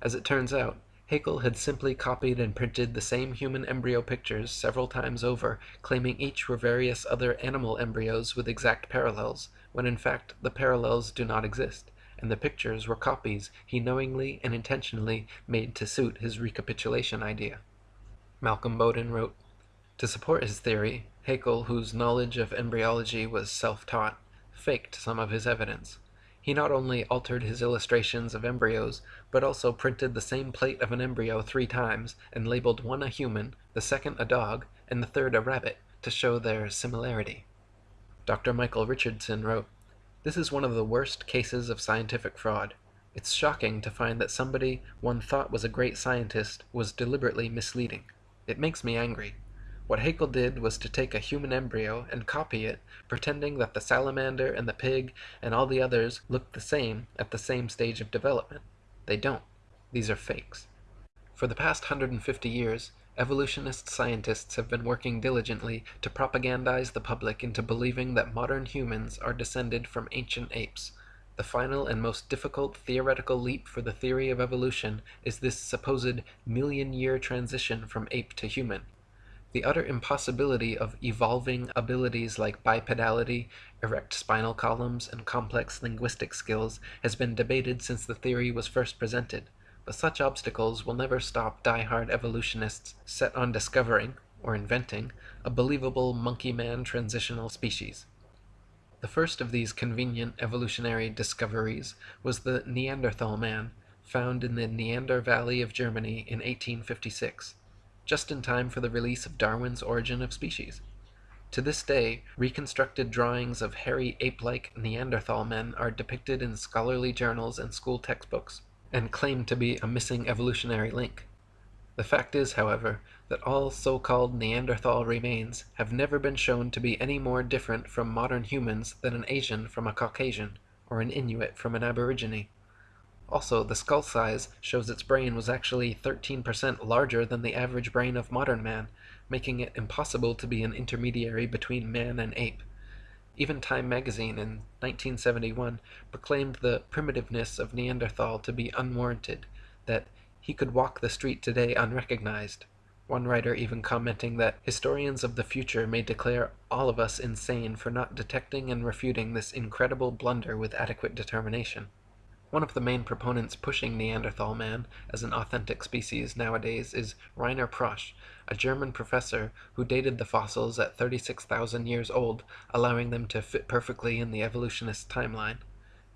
As it turns out, Haeckel had simply copied and printed the same human embryo pictures several times over, claiming each were various other animal embryos with exact parallels, when in fact the parallels do not exist, and the pictures were copies he knowingly and intentionally made to suit his recapitulation idea. Malcolm Bowden wrote, To support his theory, Haeckel, whose knowledge of embryology was self-taught, faked some of his evidence. He not only altered his illustrations of embryos, but also printed the same plate of an embryo three times, and labeled one a human, the second a dog, and the third a rabbit, to show their similarity. Dr. Michael Richardson wrote, This is one of the worst cases of scientific fraud. It's shocking to find that somebody one thought was a great scientist was deliberately misleading. It makes me angry. What Haeckel did was to take a human embryo and copy it, pretending that the salamander and the pig and all the others looked the same at the same stage of development. They don't. These are fakes. For the past 150 years, evolutionist scientists have been working diligently to propagandize the public into believing that modern humans are descended from ancient apes. The final and most difficult theoretical leap for the theory of evolution is this supposed million-year transition from ape to human. The utter impossibility of evolving abilities like bipedality, erect spinal columns, and complex linguistic skills has been debated since the theory was first presented, but such obstacles will never stop die-hard evolutionists set on discovering, or inventing, a believable monkey-man transitional species. The first of these convenient evolutionary discoveries was the Neanderthal man, found in the Neander Valley of Germany in 1856 just in time for the release of Darwin's Origin of Species. To this day, reconstructed drawings of hairy ape-like Neanderthal men are depicted in scholarly journals and school textbooks, and claim to be a missing evolutionary link. The fact is, however, that all so-called Neanderthal remains have never been shown to be any more different from modern humans than an Asian from a Caucasian, or an Inuit from an Aborigine. Also, the skull size shows its brain was actually 13% larger than the average brain of modern man, making it impossible to be an intermediary between man and ape. Even Time magazine in 1971 proclaimed the primitiveness of Neanderthal to be unwarranted, that he could walk the street today unrecognized. One writer even commenting that historians of the future may declare all of us insane for not detecting and refuting this incredible blunder with adequate determination. One of the main proponents pushing Neanderthal man as an authentic species nowadays is Rainer Protsch, a German professor who dated the fossils at 36,000 years old, allowing them to fit perfectly in the evolutionist timeline.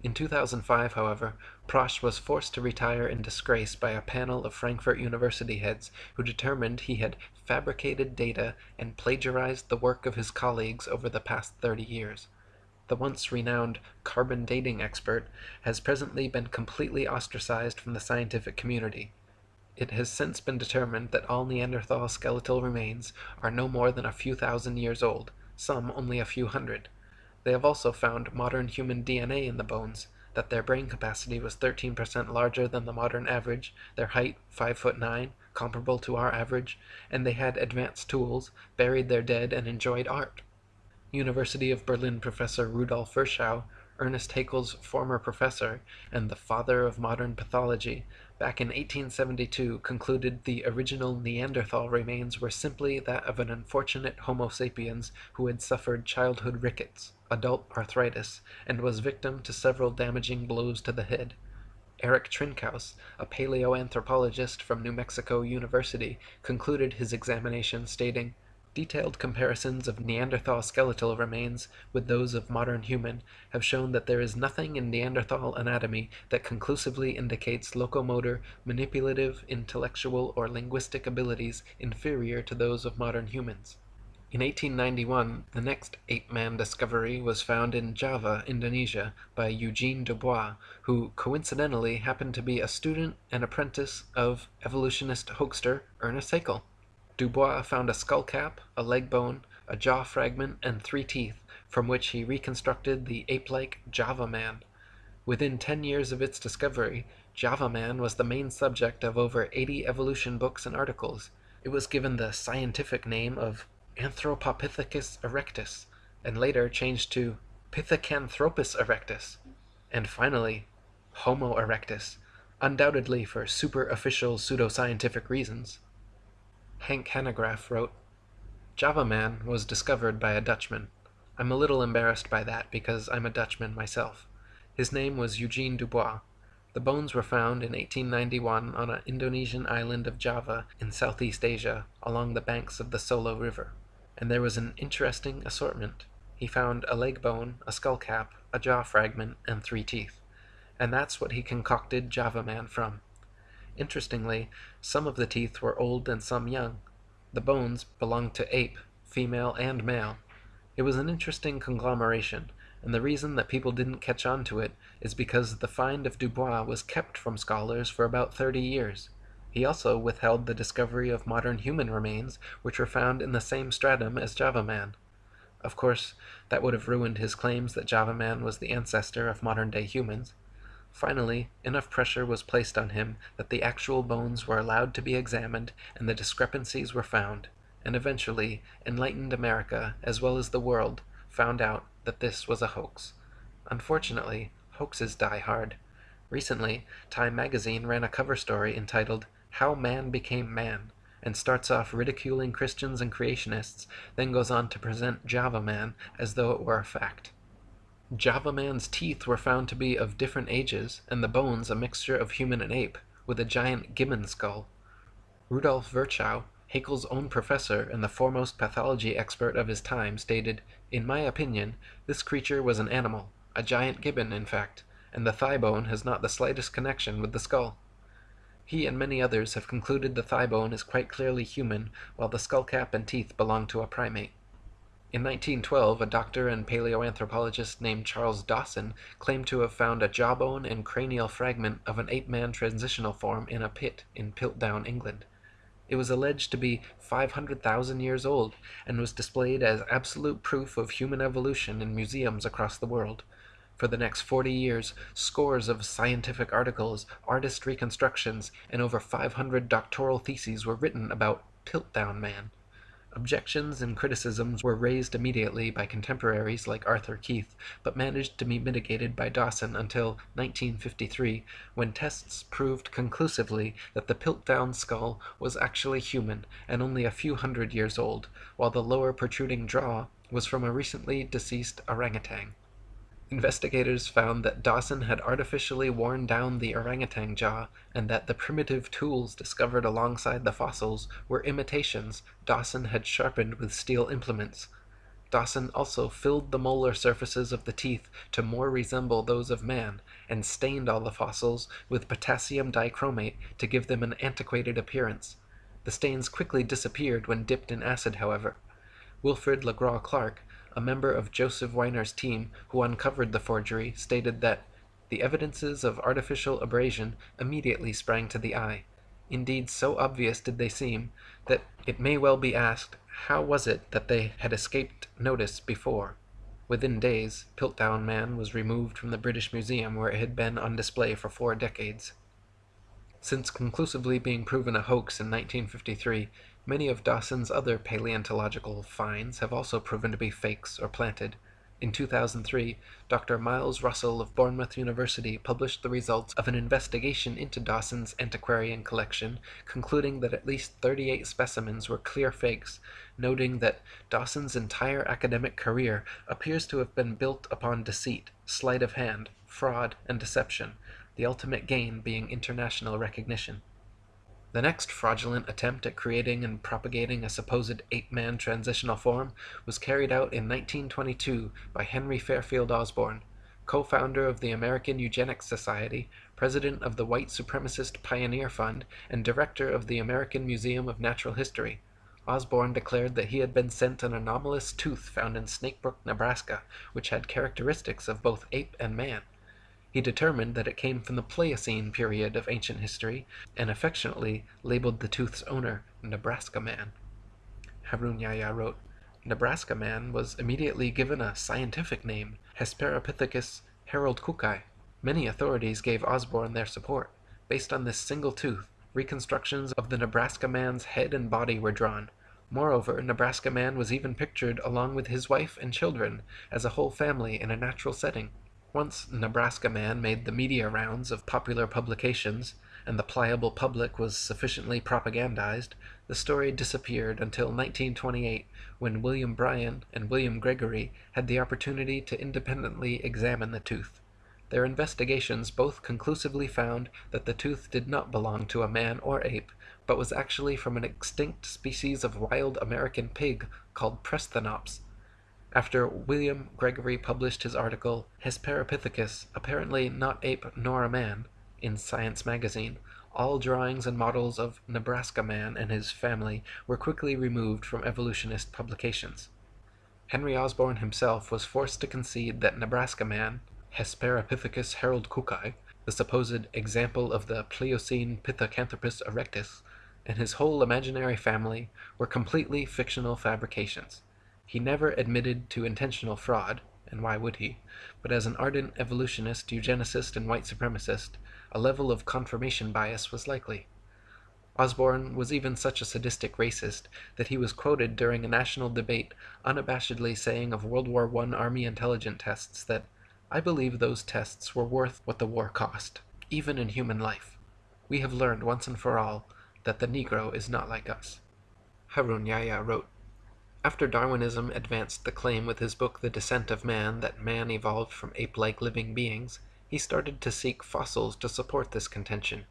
In 2005, however, Protsch was forced to retire in disgrace by a panel of Frankfurt University heads who determined he had fabricated data and plagiarized the work of his colleagues over the past 30 years the once renowned carbon dating expert, has presently been completely ostracized from the scientific community. It has since been determined that all Neanderthal skeletal remains are no more than a few thousand years old, some only a few hundred. They have also found modern human DNA in the bones, that their brain capacity was 13% larger than the modern average, their height 5 foot 9, comparable to our average, and they had advanced tools, buried their dead, and enjoyed art. University of Berlin professor Rudolf Virchow, Ernest Haeckel's former professor and the father of modern pathology, back in 1872 concluded the original Neanderthal remains were simply that of an unfortunate Homo sapiens who had suffered childhood rickets, adult arthritis, and was victim to several damaging blows to the head. Eric Trinkaus, a paleoanthropologist from New Mexico University, concluded his examination stating, Detailed comparisons of Neanderthal skeletal remains with those of modern human have shown that there is nothing in Neanderthal anatomy that conclusively indicates locomotor, manipulative, intellectual, or linguistic abilities inferior to those of modern humans. In 1891, the next ape-man discovery was found in Java, Indonesia, by Eugene Dubois, who coincidentally happened to be a student and apprentice of evolutionist hoaxer Ernest Haeckel. Dubois found a skull cap, a leg bone, a jaw fragment, and three teeth, from which he reconstructed the ape-like Java man. Within ten years of its discovery, Java man was the main subject of over 80 evolution books and articles. It was given the scientific name of Anthropopithecus erectus, and later changed to Pithecanthropus erectus, and finally Homo erectus, undoubtedly for super-official pseudoscientific reasons. Hank Hanegraaff wrote, Java Man was discovered by a Dutchman. I'm a little embarrassed by that because I'm a Dutchman myself. His name was Eugene Dubois. The bones were found in 1891 on an Indonesian island of Java in Southeast Asia along the banks of the Solo River. And there was an interesting assortment. He found a leg bone, a skull cap, a jaw fragment, and three teeth. And that's what he concocted Java Man from. Interestingly, some of the teeth were old and some young. The bones belonged to ape, female and male. It was an interesting conglomeration, and the reason that people didn't catch on to it is because the find of Dubois was kept from scholars for about 30 years. He also withheld the discovery of modern human remains, which were found in the same stratum as Java Man. Of course, that would have ruined his claims that Java Man was the ancestor of modern-day humans. Finally, enough pressure was placed on him that the actual bones were allowed to be examined and the discrepancies were found, and eventually enlightened America, as well as the world, found out that this was a hoax. Unfortunately, hoaxes die hard. Recently, Time magazine ran a cover story entitled How Man Became Man, and starts off ridiculing Christians and creationists, then goes on to present Java Man as though it were a fact. Java Man's teeth were found to be of different ages, and the bones a mixture of human and ape, with a giant gibbon skull. Rudolf Virchow, Haeckel's own professor and the foremost pathology expert of his time, stated, In my opinion, this creature was an animal, a giant gibbon in fact, and the thigh bone has not the slightest connection with the skull. He and many others have concluded the thigh bone is quite clearly human, while the skull cap and teeth belong to a primate. In 1912, a doctor and paleoanthropologist named Charles Dawson claimed to have found a jawbone and cranial fragment of an ape-man transitional form in a pit in Piltdown, England. It was alleged to be 500,000 years old and was displayed as absolute proof of human evolution in museums across the world. For the next 40 years, scores of scientific articles, artist reconstructions, and over 500 doctoral theses were written about Piltdown Man. Objections and criticisms were raised immediately by contemporaries like Arthur Keith, but managed to be mitigated by Dawson until 1953, when tests proved conclusively that the Piltdown skull was actually human and only a few hundred years old, while the lower protruding jaw was from a recently deceased orangutan. Investigators found that Dawson had artificially worn down the orangutan jaw and that the primitive tools discovered alongside the fossils were imitations Dawson had sharpened with steel implements. Dawson also filled the molar surfaces of the teeth to more resemble those of man, and stained all the fossils with potassium dichromate to give them an antiquated appearance. The stains quickly disappeared when dipped in acid, however. Wilfrid Le Gros Clark, a member of Joseph Weiner's team who uncovered the forgery, stated that the evidences of artificial abrasion immediately sprang to the eye. Indeed, so obvious did they seem, that it may well be asked how was it that they had escaped notice before? Within days, Piltdown Man was removed from the British Museum where it had been on display for four decades. Since conclusively being proven a hoax in 1953, many of Dawson's other paleontological finds have also proven to be fakes or planted. In 2003, Dr. Miles Russell of Bournemouth University published the results of an investigation into Dawson's antiquarian collection, concluding that at least 38 specimens were clear fakes, noting that Dawson's entire academic career appears to have been built upon deceit, sleight of hand, fraud, and deception, the ultimate gain being international recognition. The next fraudulent attempt at creating and propagating a supposed ape-man transitional form was carried out in 1922 by Henry Fairfield Osborn, co-founder of the American Eugenics Society, president of the White Supremacist Pioneer Fund, and director of the American Museum of Natural History. Osborn declared that he had been sent an anomalous tooth found in Snakebrook, Nebraska, which had characteristics of both ape and man. He determined that it came from the Pliocene period of ancient history, and affectionately labeled the tooth's owner Nebraska Man. Harun Yahya wrote, Nebraska Man was immediately given a scientific name, Hesperopithecus haroldcookii. Many authorities gave Osborn their support. Based on this single tooth, reconstructions of the Nebraska Man's head and body were drawn. Moreover, Nebraska Man was even pictured along with his wife and children as a whole family in a natural setting. Once Nebraska Man made the media rounds of popular publications, and the pliable public was sufficiently propagandized, the story disappeared until 1928, when William Bryan and William Gregory had the opportunity to independently examine the tooth. Their investigations both conclusively found that the tooth did not belong to a man or ape, but was actually from an extinct species of wild American pig called Prosthennops, after William Gregory published his article Hesperopithecus, apparently not ape nor a man, in Science magazine, all drawings and models of Nebraska Man and his family were quickly removed from evolutionist publications. Henry Osborn himself was forced to concede that Nebraska Man, Hesperopithecus Harold haroldcookii, the supposed example of the Pliocene Pithecanthropus erectus, and his whole imaginary family were completely fictional fabrications. He never admitted to intentional fraud (and why would he?), but as an ardent evolutionist, eugenicist, and white supremacist, a level of confirmation bias was likely. Osborn was even such a sadistic racist that he was quoted during a national debate unabashedly saying of World War I Army intelligence tests that "I believe those tests were worth what the war cost, even in human life. We have learned once and for all that the Negro is not like us." Harun Yahya wrote after Darwinism advanced the claim with his book The Descent of Man that man evolved from ape-like living beings, he started to seek fossils to support this contention.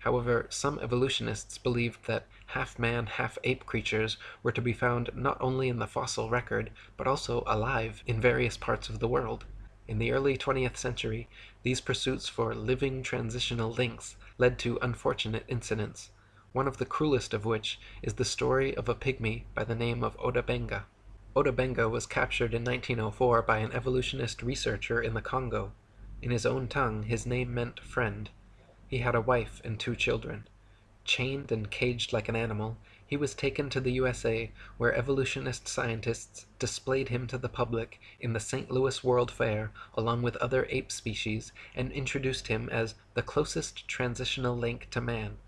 However, some evolutionists believed that half-man, half-ape creatures were to be found not only in the fossil record, but also alive in various parts of the world. In the early 20th century, these pursuits for living transitional links led to unfortunate incidents one of the cruelest of which is the story of a pygmy by the name of Ota Benga. Ota Benga was captured in 1904 by an evolutionist researcher in the Congo. In his own tongue, his name meant friend. He had a wife and two children. Chained and caged like an animal, he was taken to the USA, where evolutionist scientists displayed him to the public in the St. Louis World Fair along with other ape species and introduced him as the closest transitional link to man.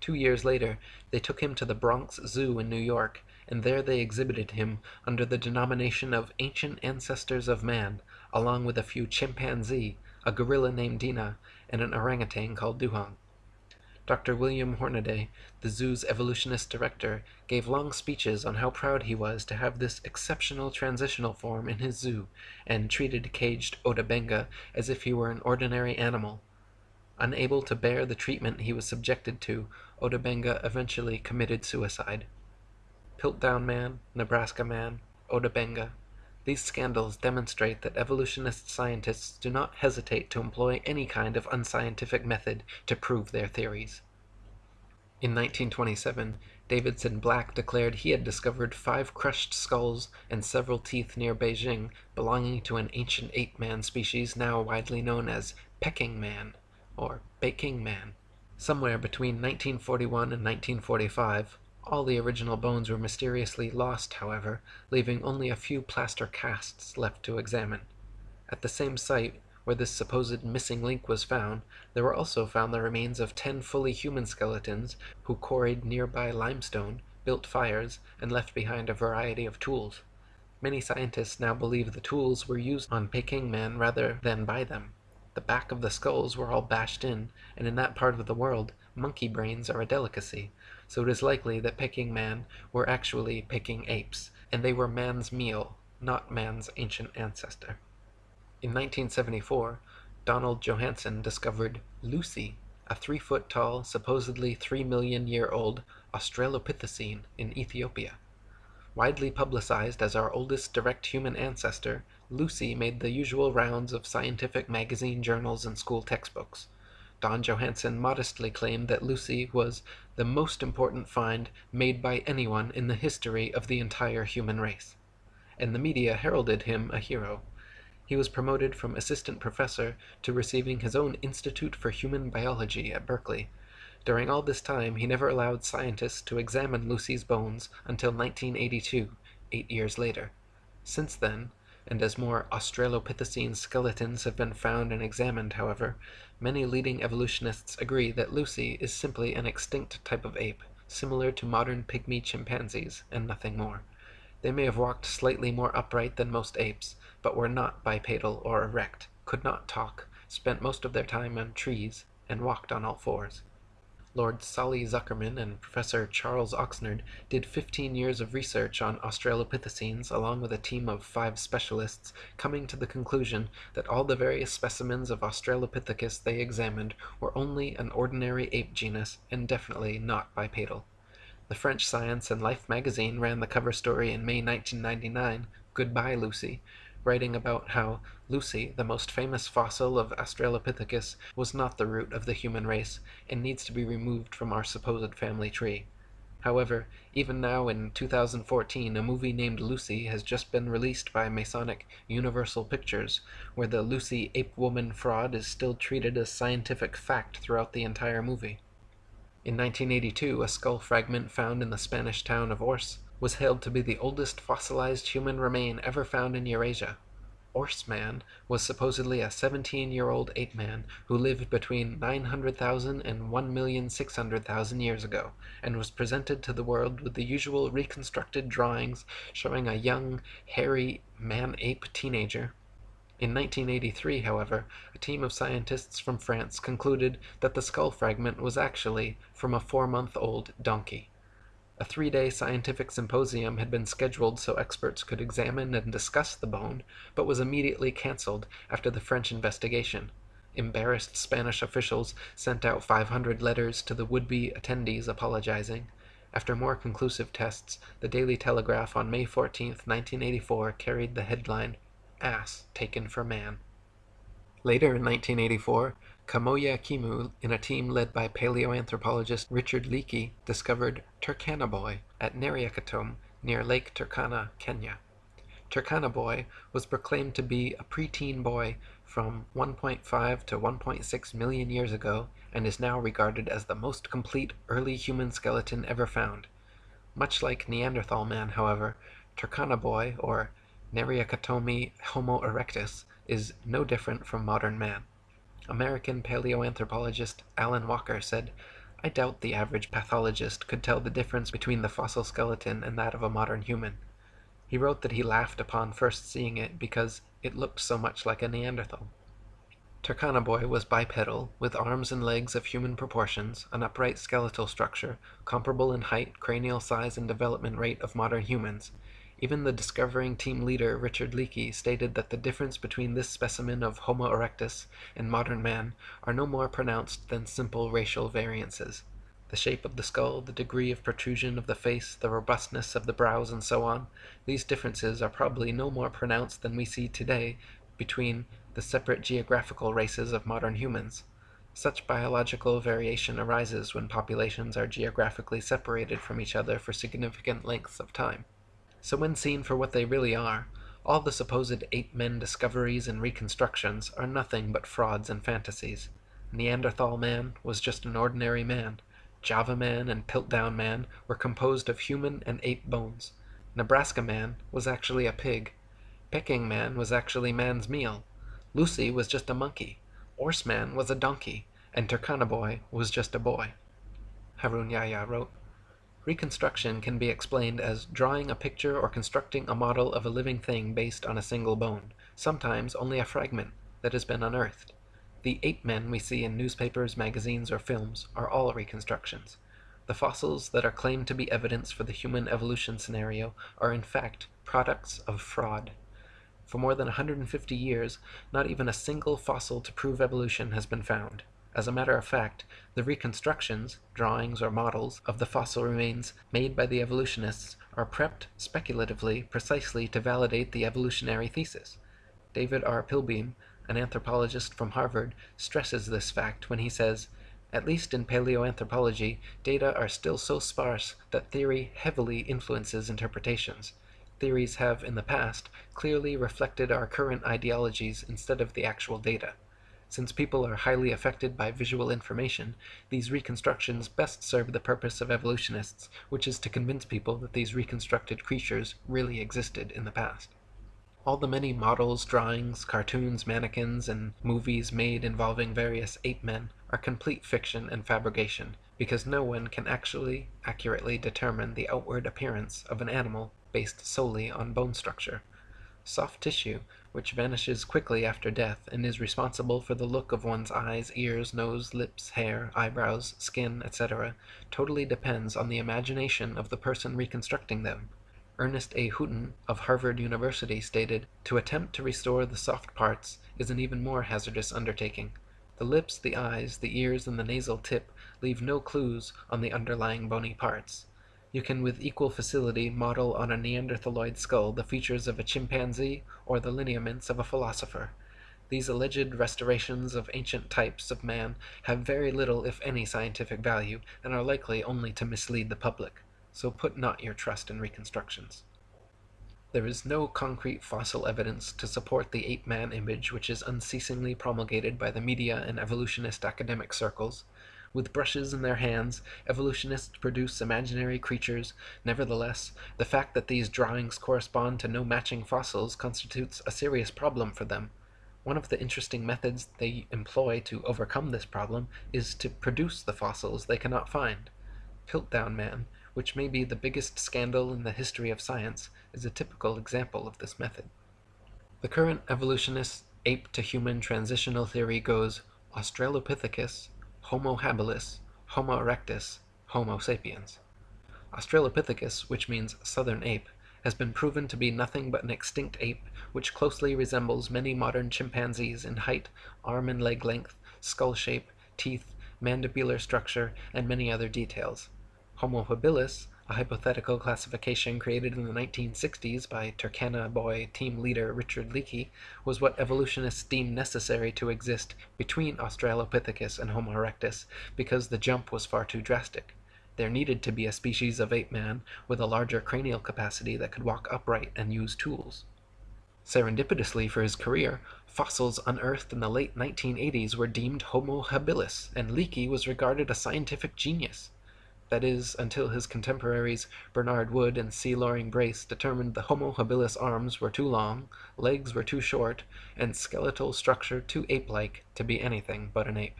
Two years later they took him to the Bronx Zoo in New York, and there they exhibited him under the denomination of Ancient Ancestors of Man, along with a few chimpanzee, a gorilla named Dina, and an orangutan called Dohong. Dr. William Hornaday, the zoo's evolutionist director, gave long speeches on how proud he was to have this exceptional transitional form in his zoo, and treated caged Ota Benga as if he were an ordinary animal. Unable to bear the treatment he was subjected to, Ota Benga eventually committed suicide. Piltdown Man, Nebraska Man, Ota Benga. These scandals demonstrate that evolutionist scientists do not hesitate to employ any kind of unscientific method to prove their theories. In 1927, Davidson Black declared he had discovered five crushed skulls and several teeth near Beijing belonging to an ancient ape man species now widely known as Peking Man or Baking Man. Somewhere between 1941 and 1945, all the original bones were mysteriously lost, however, leaving only a few plaster casts left to examine. At the same site where this supposed missing link was found, there were also found the remains of ten fully human skeletons who quarried nearby limestone, built fires, and left behind a variety of tools. Many scientists now believe the tools were used on Peking men rather than by them. The back of the skulls were all bashed in, and in that part of the world monkey brains are a delicacy, so it is likely that Peking man were actually picking apes, and they were man's meal, not man's ancient ancestor. In 1974, Donald Johanson discovered Lucy, a three foot tall, supposedly three million year old Australopithecine in Ethiopia. Widely publicized as our oldest direct human ancestor, Lucy made the usual rounds of scientific magazine journals and school textbooks. Don Johanson modestly claimed that Lucy was the most important find made by anyone in the history of the entire human race, and the media heralded him a hero. He was promoted from assistant professor to receiving his own Institute for Human Biology at Berkeley. During all this time, he never allowed scientists to examine Lucy's bones until 1982, eight years later. Since then, and as more Australopithecine skeletons have been found and examined, however, many leading evolutionists agree that Lucy is simply an extinct type of ape, similar to modern pygmy chimpanzees, and nothing more. They may have walked slightly more upright than most apes, but were not bipedal or erect, could not talk, spent most of their time on trees, and walked on all fours. Lord Solly Zuckerman and Professor Charles Oxnard did 15 years of research on Australopithecines along with a team of five specialists, coming to the conclusion that all the various specimens of Australopithecus they examined were only an ordinary ape genus and definitely not bipedal. The French Science and Life magazine ran the cover story in May 1999, Goodbye Lucy, writing about how Lucy, the most famous fossil of Australopithecus, was not the root of the human race and needs to be removed from our supposed family tree. However, even now in 2014, a movie named Lucy has just been released by Masonic Universal Pictures, where the Lucy ape woman fraud is still treated as scientific fact throughout the entire movie. In 1982, a skull fragment found in the Spanish town of Orce was held to be the oldest fossilized human remain ever found in Eurasia. Orsman was supposedly a 17-year-old ape man who lived between 900,000 and 1,600,000 years ago, and was presented to the world with the usual reconstructed drawings showing a young, hairy man-ape teenager. In 1983, however, a team of scientists from France concluded that the skull fragment was actually from a four-month-old donkey. A three-day scientific symposium had been scheduled so experts could examine and discuss the bone, but was immediately cancelled after the French investigation. Embarrassed Spanish officials sent out 500 letters to the would-be attendees apologizing. After more conclusive tests, the Daily Telegraph on May 14, 1984 carried the headline, Ass Taken for Man. Later in 1984, Kamoya Kimeu, in a team led by paleoanthropologist Richard Leakey, discovered Turkana Boy at Nariokotome near Lake Turkana, Kenya. Turkana Boy was proclaimed to be a preteen boy from 1.5 to 1.6 million years ago and is now regarded as the most complete early human skeleton ever found. Much like Neanderthal man, however, Turkana Boy, or Nariokotome Homo erectus, is no different from modern man. American paleoanthropologist Alan Walker said, I doubt the average pathologist could tell the difference between the fossil skeleton and that of a modern human. He wrote that he laughed upon first seeing it because it looked so much like a Neanderthal. Turkana boy was bipedal, with arms and legs of human proportions, an upright skeletal structure, comparable in height, cranial size, and development rate of modern humans. Even the discovering team leader Richard Leakey stated that the difference between this specimen of Homo erectus and modern man are no more pronounced than simple racial variances. The shape of the skull, the degree of protrusion of the face, the robustness of the brows, and so on, these differences are probably no more pronounced than we see today between the separate geographical races of modern humans. Such biological variation arises when populations are geographically separated from each other for significant lengths of time. So when seen for what they really are, all the supposed ape-men discoveries and reconstructions are nothing but frauds and fantasies. Neanderthal man was just an ordinary man. Java man and Piltdown man were composed of human and ape bones. Nebraska man was actually a pig. Peking man was actually man's meal. Lucy was just a monkey, Orce man was a donkey, and Turkana boy was just a boy. Harun Yahya wrote, Reconstruction can be explained as drawing a picture or constructing a model of a living thing based on a single bone, sometimes only a fragment, that has been unearthed. The ape men we see in newspapers, magazines, or films are all reconstructions. The fossils that are claimed to be evidence for the human evolution scenario are in fact products of fraud. For more than 150 years, not even a single fossil to prove evolution has been found. As a matter of fact, the reconstructions, drawings or models, of the fossil remains made by the evolutionists are prepped speculatively precisely to validate the evolutionary thesis. David R. Pilbeam, an anthropologist from Harvard, stresses this fact when he says, at least in paleoanthropology, data are still so sparse that theory heavily influences interpretations theories have in the past clearly reflected our current ideologies instead of the actual data. Since people are highly affected by visual information, these reconstructions best serve the purpose of evolutionists, which is to convince people that these reconstructed creatures really existed in the past. All the many models, drawings, cartoons, mannequins, and movies made involving various ape men are complete fiction and fabrication, because no one can actually accurately determine the outward appearance of an animal based solely on bone structure. Soft tissue, which vanishes quickly after death and is responsible for the look of one's eyes, ears, nose, lips, hair, eyebrows, skin, etc., totally depends on the imagination of the person reconstructing them. Ernest A. Hooton of Harvard University stated, To attempt to restore the soft parts is an even more hazardous undertaking. The lips, the eyes, the ears, and the nasal tip leave no clues on the underlying bony parts. You can with equal facility model on a Neanderthaloid skull the features of a chimpanzee or the lineaments of a philosopher. These alleged restorations of ancient types of man have very little if any scientific value, and are likely only to mislead the public, so put not your trust in reconstructions. There is no concrete fossil evidence to support the ape-man image which is unceasingly promulgated by the media and evolutionist academic circles. With brushes in their hands, evolutionists produce imaginary creatures; nevertheless, the fact that these drawings correspond to no matching fossils constitutes a serious problem for them. One of the interesting methods they employ to overcome this problem is to produce the fossils they cannot find. Piltdown Man, which may be the biggest scandal in the history of science, is a typical example of this method. The current evolutionist ape-to-human transitional theory goes Australopithecus Homo habilis, Homo erectus, Homo sapiens. Australopithecus, which means southern ape, has been proven to be nothing but an extinct ape which closely resembles many modern chimpanzees in height, arm and leg length, skull shape, teeth, mandibular structure, and many other details. Homo habilis a hypothetical classification created in the 1960s by Turkana boy team leader Richard Leakey, was what evolutionists deemed necessary to exist between Australopithecus and Homo erectus because the jump was far too drastic. There needed to be a species of ape man with a larger cranial capacity that could walk upright and use tools. Serendipitously for his career, fossils unearthed in the late 1980s were deemed Homo habilis, and Leakey was regarded a scientific genius that is, until his contemporaries Bernard Wood and C. Loring Brace determined the Homo habilis arms were too long, legs were too short, and skeletal structure too ape-like to be anything but an ape.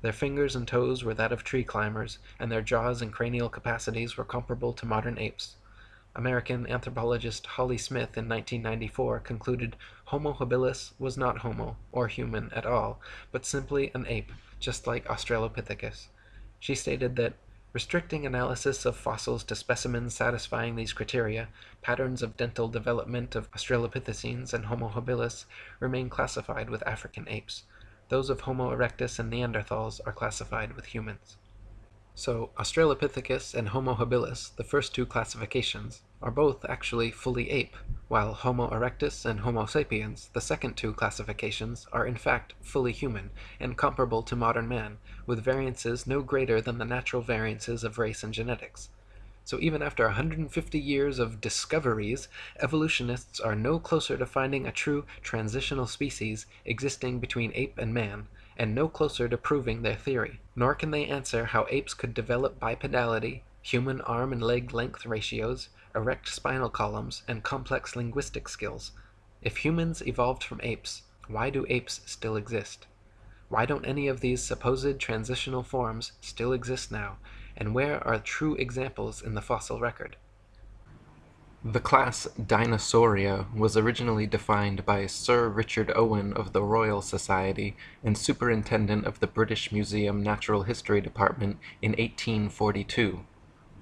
Their fingers and toes were that of tree climbers, and their jaws and cranial capacities were comparable to modern apes. American anthropologist Holly Smith in 1994 concluded Homo habilis was not Homo, or human at all, but simply an ape, just like Australopithecus. She stated that Restricting analysis of fossils to specimens satisfying these criteria, patterns of dental development of Australopithecines and Homo habilis remain classified with African apes. Those of Homo erectus and Neanderthals are classified with humans. So Australopithecus and Homo habilis, the first two classifications, are both actually fully ape, while Homo erectus and Homo sapiens, the second two classifications, are in fact fully human and comparable to modern man, with variances no greater than the natural variances of race and genetics. So even after 150 years of discoveries, evolutionists are no closer to finding a true transitional species existing between ape and man, and no closer to proving their theory. Nor can they answer how apes could develop bipedality, human arm and leg length ratios, erect spinal columns, and complex linguistic skills. If humans evolved from apes, why do apes still exist? Why don't any of these supposed transitional forms still exist now, and where are true examples in the fossil record? The class Dinosauria was originally defined by Sir Richard Owen of the Royal Society and Superintendent of the British Museum Natural History Department in 1842.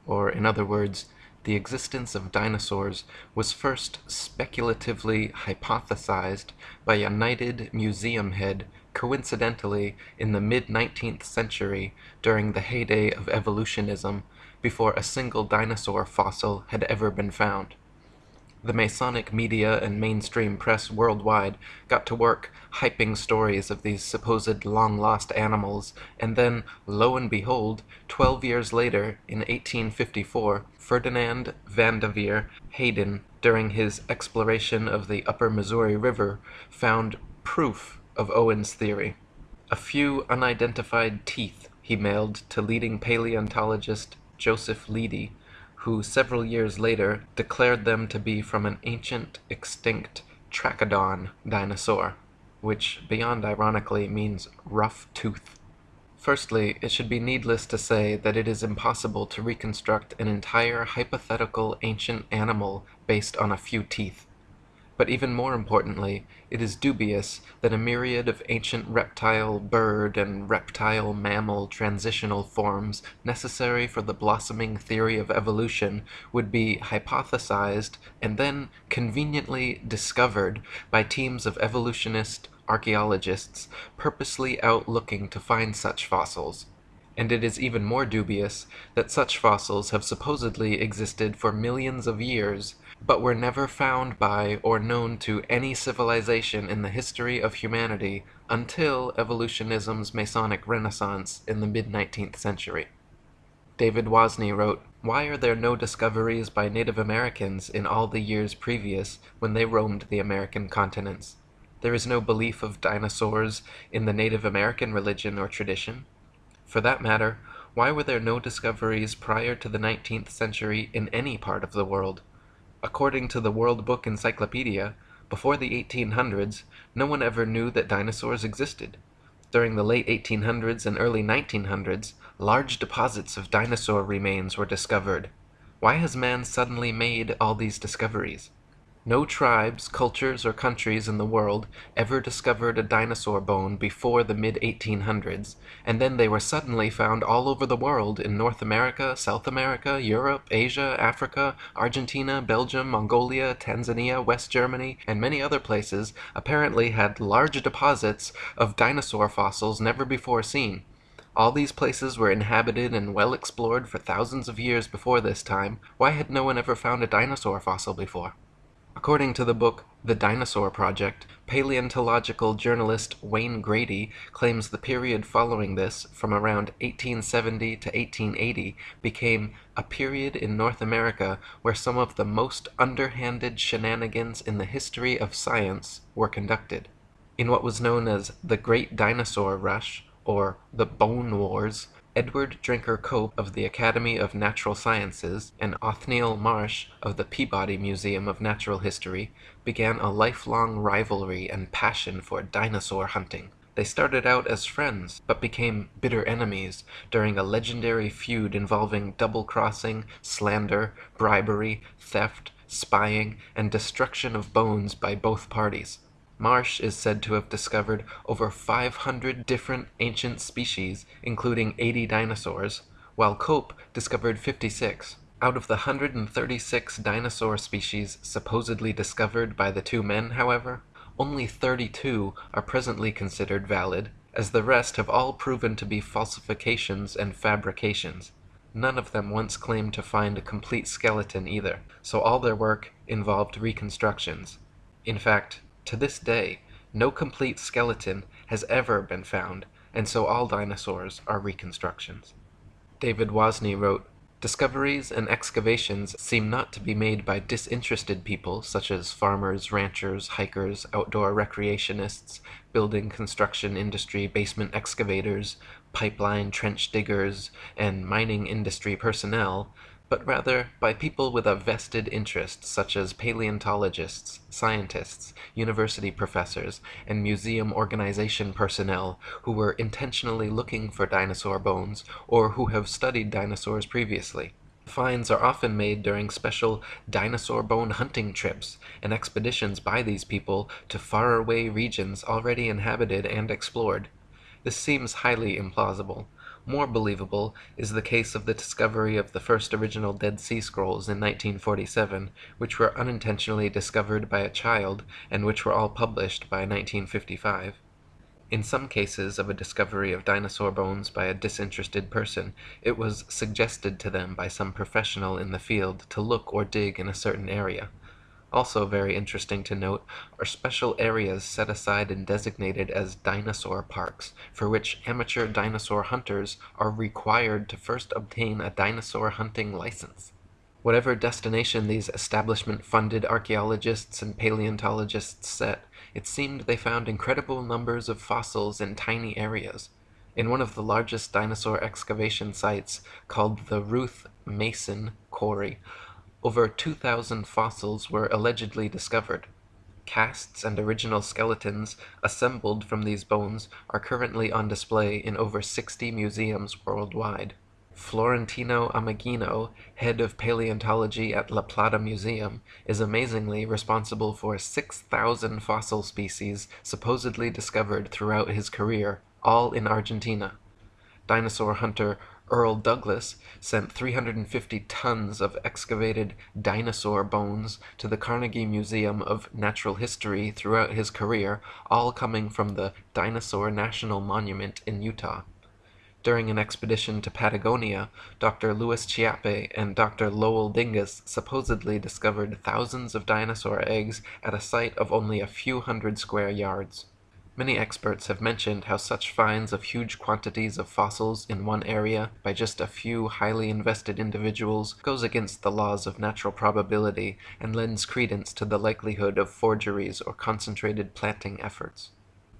Or, in other words, the existence of dinosaurs was first speculatively hypothesized by a knighted museum head coincidentally in the mid-19th century during the heyday of evolutionism before a single dinosaur fossil had ever been found. The Masonic media and mainstream press worldwide got to work hyping stories of these supposed long-lost animals, and then, lo and behold, twelve years later, in 1854, Ferdinand Vanderveer Hayden, during his exploration of the upper Missouri River, found proof of Owen's theory. A few unidentified teeth he mailed to leading paleontologist Joseph Leidy, who several years later declared them to be from an ancient extinct Trachodon dinosaur, which beyond ironically means rough tooth. Firstly, it should be needless to say that it is impossible to reconstruct an entire hypothetical ancient animal based on a few teeth. But even more importantly, it is dubious that a myriad of ancient reptile, bird, and reptile mammal transitional forms necessary for the blossoming theory of evolution would be hypothesized and then conveniently discovered by teams of evolutionist archaeologists purposely out looking to find such fossils. And it is even more dubious that such fossils have supposedly existed for millions of years but were never found by or known to any civilization in the history of humanity until evolutionism's Masonic renaissance in the mid-19th century. David Wozney wrote, Why are there no discoveries by Native Americans in all the years previous when they roamed the American continents? There is no belief of dinosaurs in the Native American religion or tradition. For that matter, why were there no discoveries prior to the 19th century in any part of the world? According to the World Book Encyclopedia, before the 1800s, no one ever knew that dinosaurs existed. During the late 1800s and early 1900s, large deposits of dinosaur remains were discovered. Why has man suddenly made all these discoveries? No tribes, cultures, or countries in the world ever discovered a dinosaur bone before the mid-1800s, and then they were suddenly found all over the world in North America, South America, Europe, Asia, Africa, Argentina, Belgium, Mongolia, Tanzania, West Germany, and many other places apparently had large deposits of dinosaur fossils never before seen. All these places were inhabited and well explored for thousands of years before this time. Why had no one ever found a dinosaur fossil before? According to the book The Dinosaur Project, paleontological journalist Wayne Grady claims the period following this, from around 1870 to 1880, became a period in North America where some of the most underhanded shenanigans in the history of science were conducted. In what was known as the Great Dinosaur Rush, or the Bone Wars, Edward Drinker Cope of the Academy of Natural Sciences and Othniel Marsh of the Peabody Museum of Natural History began a lifelong rivalry and passion for dinosaur hunting. They started out as friends, but became bitter enemies during a legendary feud involving double crossing, slander, bribery, theft, spying, and destruction of bones by both parties. Marsh is said to have discovered over 500 different ancient species, including 80 dinosaurs, while Cope discovered 56. Out of the 136 dinosaur species supposedly discovered by the two men, however, only 32 are presently considered valid, as the rest have all proven to be falsifications and fabrications. None of them once claimed to find a complete skeleton either, so all their work involved reconstructions. In fact, to this day, no complete skeleton has ever been found, and so all dinosaurs are reconstructions. David Wozney wrote, Discoveries and excavations seem not to be made by disinterested people such as farmers, ranchers, hikers, outdoor recreationists, building construction industry basement excavators, pipeline trench diggers, and mining industry personnel, but rather by people with a vested interest such as paleontologists, scientists, university professors, and museum organization personnel who were intentionally looking for dinosaur bones or who have studied dinosaurs previously. Finds are often made during special dinosaur bone hunting trips and expeditions by these people to faraway regions already inhabited and explored. This seems highly implausible. More believable is the case of the discovery of the first original Dead Sea Scrolls in 1947, which were unintentionally discovered by a child and which were all published by 1955. In some cases of a discovery of dinosaur bones by a disinterested person, it was suggested to them by some professional in the field to look or dig in a certain area. Also very interesting to note are special areas set aside and designated as dinosaur parks, for which amateur dinosaur hunters are required to first obtain a dinosaur hunting license. Whatever destination these establishment-funded archaeologists and paleontologists set, it seemed they found incredible numbers of fossils in tiny areas. In one of the largest dinosaur excavation sites, called the Ruth Mason Quarry, over 2,000 fossils were allegedly discovered. Casts and original skeletons assembled from these bones are currently on display in over 60 museums worldwide. Florentino Ameghino, head of paleontology at La Plata Museum, is amazingly responsible for 6,000 fossil species supposedly discovered throughout his career, all in Argentina. Dinosaur hunter Earl Douglass sent 350 tons of excavated dinosaur bones to the Carnegie Museum of Natural History throughout his career, all coming from the Dinosaur National Monument in Utah. During an expedition to Patagonia, Dr. Luis Chiappe and Dr. Lowell Dingus supposedly discovered thousands of dinosaur eggs at a site of only a few hundred square yards. Many experts have mentioned how such finds of huge quantities of fossils in one area by just a few highly invested individuals goes against the laws of natural probability and lends credence to the likelihood of forgeries or concentrated planting efforts.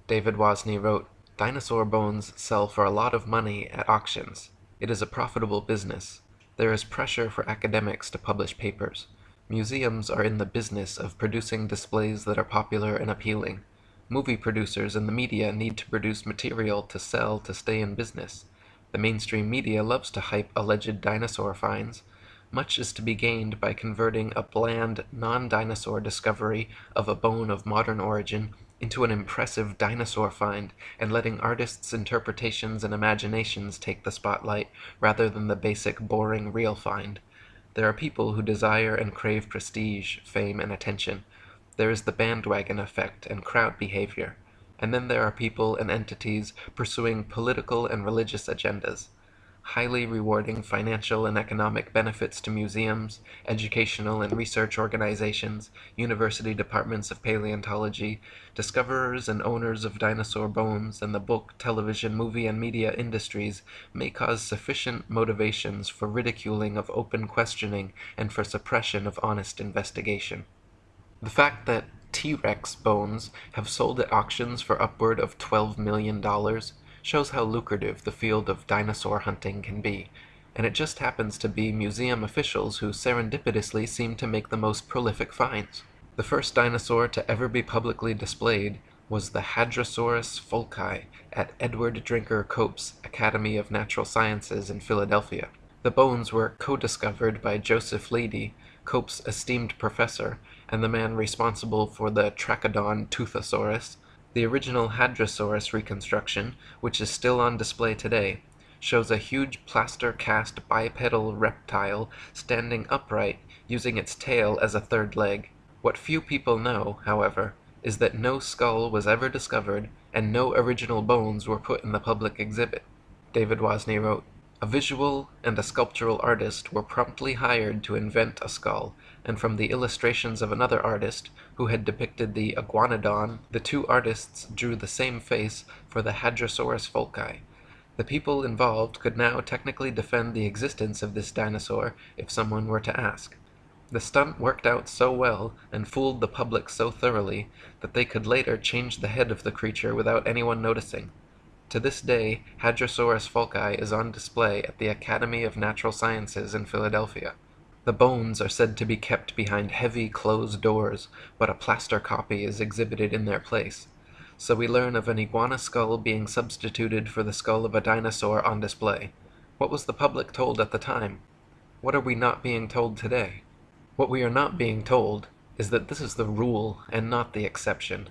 David Wozney wrote, Dinosaur bones sell for a lot of money at auctions. It is a profitable business. There is pressure for academics to publish papers. Museums are in the business of producing displays that are popular and appealing. Movie producers and the media need to produce material to sell to stay in business. The mainstream media loves to hype alleged dinosaur finds. Much is to be gained by converting a bland, non-dinosaur discovery of a bone of modern origin into an impressive dinosaur find and letting artists' interpretations and imaginations take the spotlight rather than the basic, boring, real find. There are people who desire and crave prestige, fame, and attention. There is the bandwagon effect and crowd behavior, and then there are people and entities pursuing political and religious agendas, highly rewarding financial and economic benefits to museums, educational and research organizations, university departments of paleontology, discoverers and owners of dinosaur bones, and the book, television, movie, and media industries may cause sufficient motivations for ridiculing of open questioning and for suppression of honest investigation. The fact that T-Rex bones have sold at auctions for upward of $12 million shows how lucrative the field of dinosaur hunting can be, and it just happens to be museum officials who serendipitously seem to make the most prolific finds. The first dinosaur to ever be publicly displayed was the Hadrosaurus foulkii at Edward Drinker Cope's Academy of Natural Sciences in Philadelphia. The bones were co-discovered by Joseph Leidy, Cope's esteemed professor, and the man responsible for the Trachodon Toothosaurus, The original Hadrosaurus reconstruction, which is still on display today, shows a huge plaster cast bipedal reptile standing upright using its tail as a third leg. What few people know, however, is that no skull was ever discovered and no original bones were put in the public exhibit. David Wozney wrote, A visual and a sculptural artist were promptly hired to invent a skull, and from the illustrations of another artist, who had depicted the iguanodon, the two artists drew the same face for the Hadrosaurus foulkii. The people involved could now technically defend the existence of this dinosaur if someone were to ask. The stunt worked out so well and fooled the public so thoroughly that they could later change the head of the creature without anyone noticing. To this day, Hadrosaurus foulkii is on display at the Academy of Natural Sciences in Philadelphia. The bones are said to be kept behind heavy closed doors, but a plaster copy is exhibited in their place. So we learn of an iguana skull being substituted for the skull of a dinosaur on display. What was the public told at the time? What are we not being told today? What we are not being told is that this is the rule and not the exception.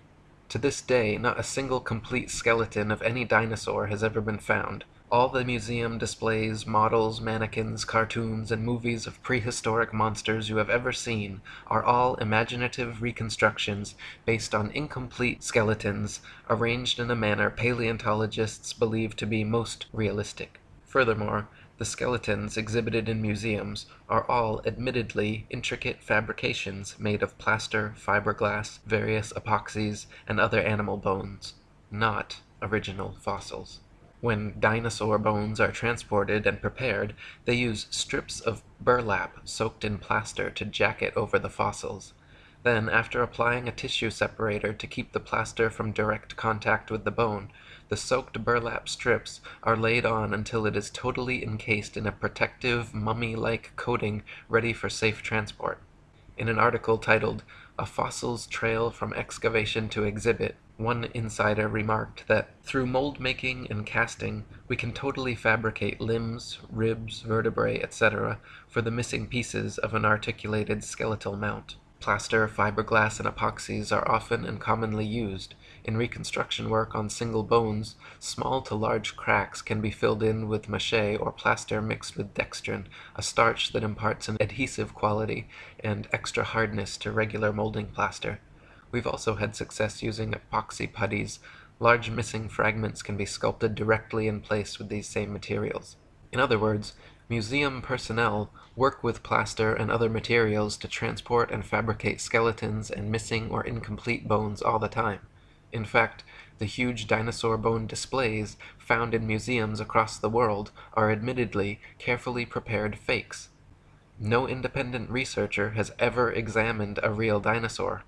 To this day, not a single complete skeleton of any dinosaur has ever been found. All the museum displays, models, mannequins, cartoons, and movies of prehistoric monsters you have ever seen are all imaginative reconstructions based on incomplete skeletons arranged in a manner paleontologists believe to be most realistic. Furthermore, the skeletons exhibited in museums are all admittedly intricate fabrications made of plaster, fiberglass, various epoxies, and other animal bones, not original fossils. When dinosaur bones are transported and prepared, they use strips of burlap soaked in plaster to jacket over the fossils. Then, after applying a tissue separator to keep the plaster from direct contact with the bone, the soaked burlap strips are laid on until it is totally encased in a protective, mummy-like coating ready for safe transport. In an article titled, A Fossil's Trail from Excavation to Exhibit, one insider remarked that through mold making and casting, we can totally fabricate limbs, ribs, vertebrae, etc. for the missing pieces of an articulated skeletal mount. Plaster, fiberglass, and epoxies are often and commonly used. In reconstruction work on single bones, small to large cracks can be filled in with mache or plaster mixed with dextrin, a starch that imparts an adhesive quality and extra hardness to regular molding plaster. We've also had success using epoxy putties. Large missing fragments can be sculpted directly in place with these same materials. In other words, Museum personnel work with plaster and other materials to transport and fabricate skeletons and missing or incomplete bones all the time. In fact, the huge dinosaur bone displays found in museums across the world are admittedly carefully prepared fakes. No independent researcher has ever examined a real dinosaur.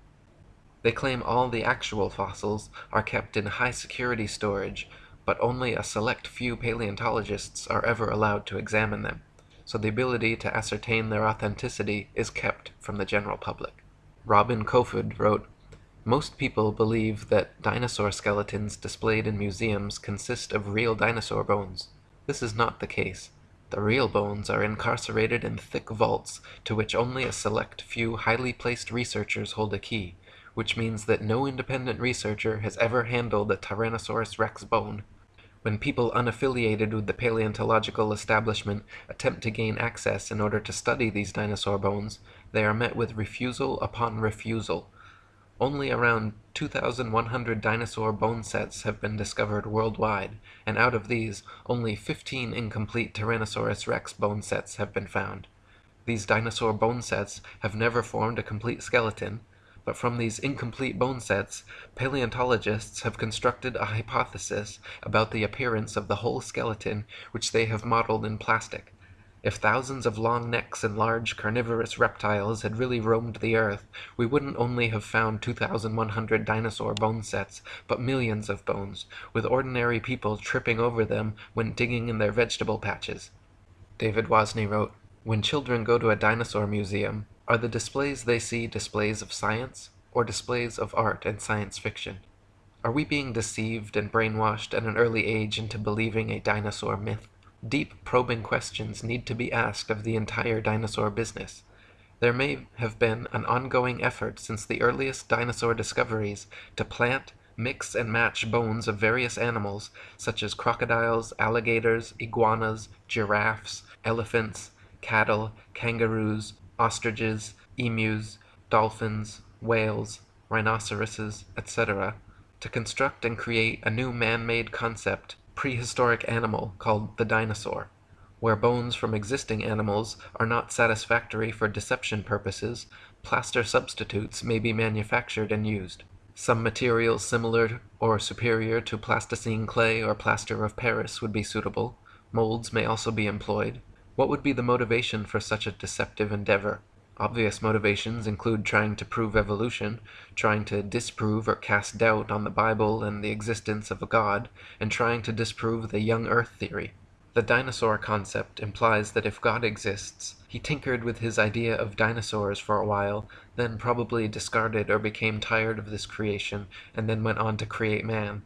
They claim all the actual fossils are kept in high security storage but only a select few paleontologists are ever allowed to examine them, so the ability to ascertain their authenticity is kept from the general public. Robin Kofoed wrote, Most people believe that dinosaur skeletons displayed in museums consist of real dinosaur bones. This is not the case. The real bones are incarcerated in thick vaults to which only a select few highly placed researchers hold a key, which means that no independent researcher has ever handled a Tyrannosaurus rex bone when people unaffiliated with the paleontological establishment attempt to gain access in order to study these dinosaur bones, they are met with refusal upon refusal. Only around 2,100 dinosaur bone sets have been discovered worldwide, and out of these, only 15 incomplete Tyrannosaurus rex bone sets have been found. These dinosaur bone sets have never formed a complete skeleton, but from these incomplete bone sets, paleontologists have constructed a hypothesis about the appearance of the whole skeleton which they have modeled in plastic. If thousands of long necks and large carnivorous reptiles had really roamed the earth, we wouldn't only have found 2,100 dinosaur bone sets, but millions of bones, with ordinary people tripping over them when digging in their vegetable patches. David Wozney wrote, When children go to a dinosaur museum, are the displays they see displays of science, or displays of art and science fiction? Are we being deceived and brainwashed at an early age into believing a dinosaur myth? Deep, probing questions need to be asked of the entire dinosaur business. There may have been an ongoing effort since the earliest dinosaur discoveries to plant, mix and match bones of various animals such as crocodiles, alligators, iguanas, giraffes, elephants, cattle, kangaroos, ostriches, emus, dolphins, whales, rhinoceroses, etc., to construct and create a new man-made concept, prehistoric animal called the dinosaur. Where bones from existing animals are not satisfactory for deception purposes, plaster substitutes may be manufactured and used. Some material similar or superior to plasticine clay or plaster of Paris would be suitable. Molds may also be employed. What would be the motivation for such a deceptive endeavor? Obvious motivations include trying to prove evolution, trying to disprove or cast doubt on the Bible and the existence of a God, and trying to disprove the young earth theory. The dinosaur concept implies that if God exists, he tinkered with his idea of dinosaurs for a while, then probably discarded or became tired of this creation, and then went on to create man.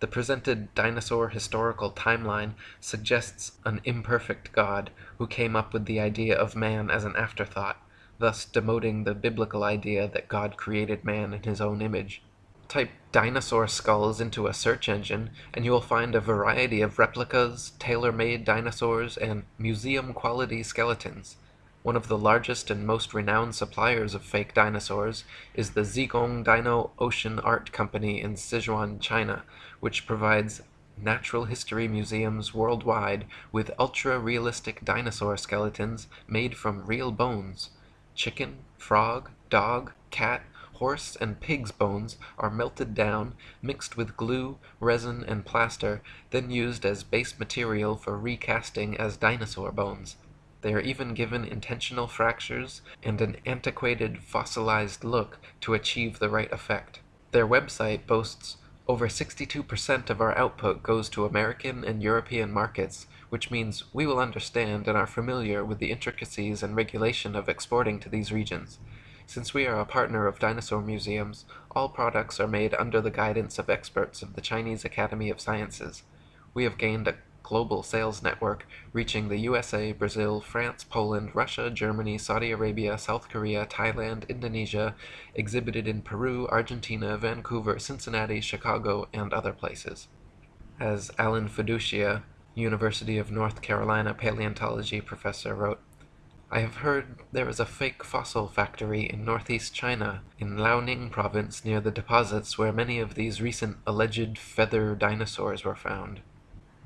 The presented dinosaur historical timeline suggests an imperfect God who came up with the idea of man as an afterthought, thus demoting the biblical idea that God created man in his own image. Type dinosaur skulls into a search engine, and you will find a variety of replicas, tailor-made dinosaurs, and museum-quality skeletons. One of the largest and most renowned suppliers of fake dinosaurs is the Zigong Dino Ocean Art Company in Sichuan, China, which provides natural history museums worldwide with ultra-realistic dinosaur skeletons made from real bones. Chicken, frog, dog, cat, horse and pig's bones are melted down, mixed with glue, resin, and plaster, then used as base material for recasting as dinosaur bones. They are even given intentional fractures and an antiquated fossilized look to achieve the right effect. Their website boasts over 62% of our output goes to American and European markets, which means we will understand and are familiar with the intricacies and regulation of exporting to these regions. Since we are a partner of dinosaur museums, all products are made under the guidance of experts of the Chinese Academy of Sciences. We have gained a global sales network reaching the USA, Brazil, France, Poland, Russia, Germany, Saudi Arabia, South Korea, Thailand, Indonesia, exhibited in Peru, Argentina, Vancouver, Cincinnati, Chicago, and other places. As Alan Feduccia, University of North Carolina paleontology professor wrote, I have heard there is a fake fossil factory in northeast China, in Liaoning province near the deposits where many of these recent alleged feather dinosaurs were found.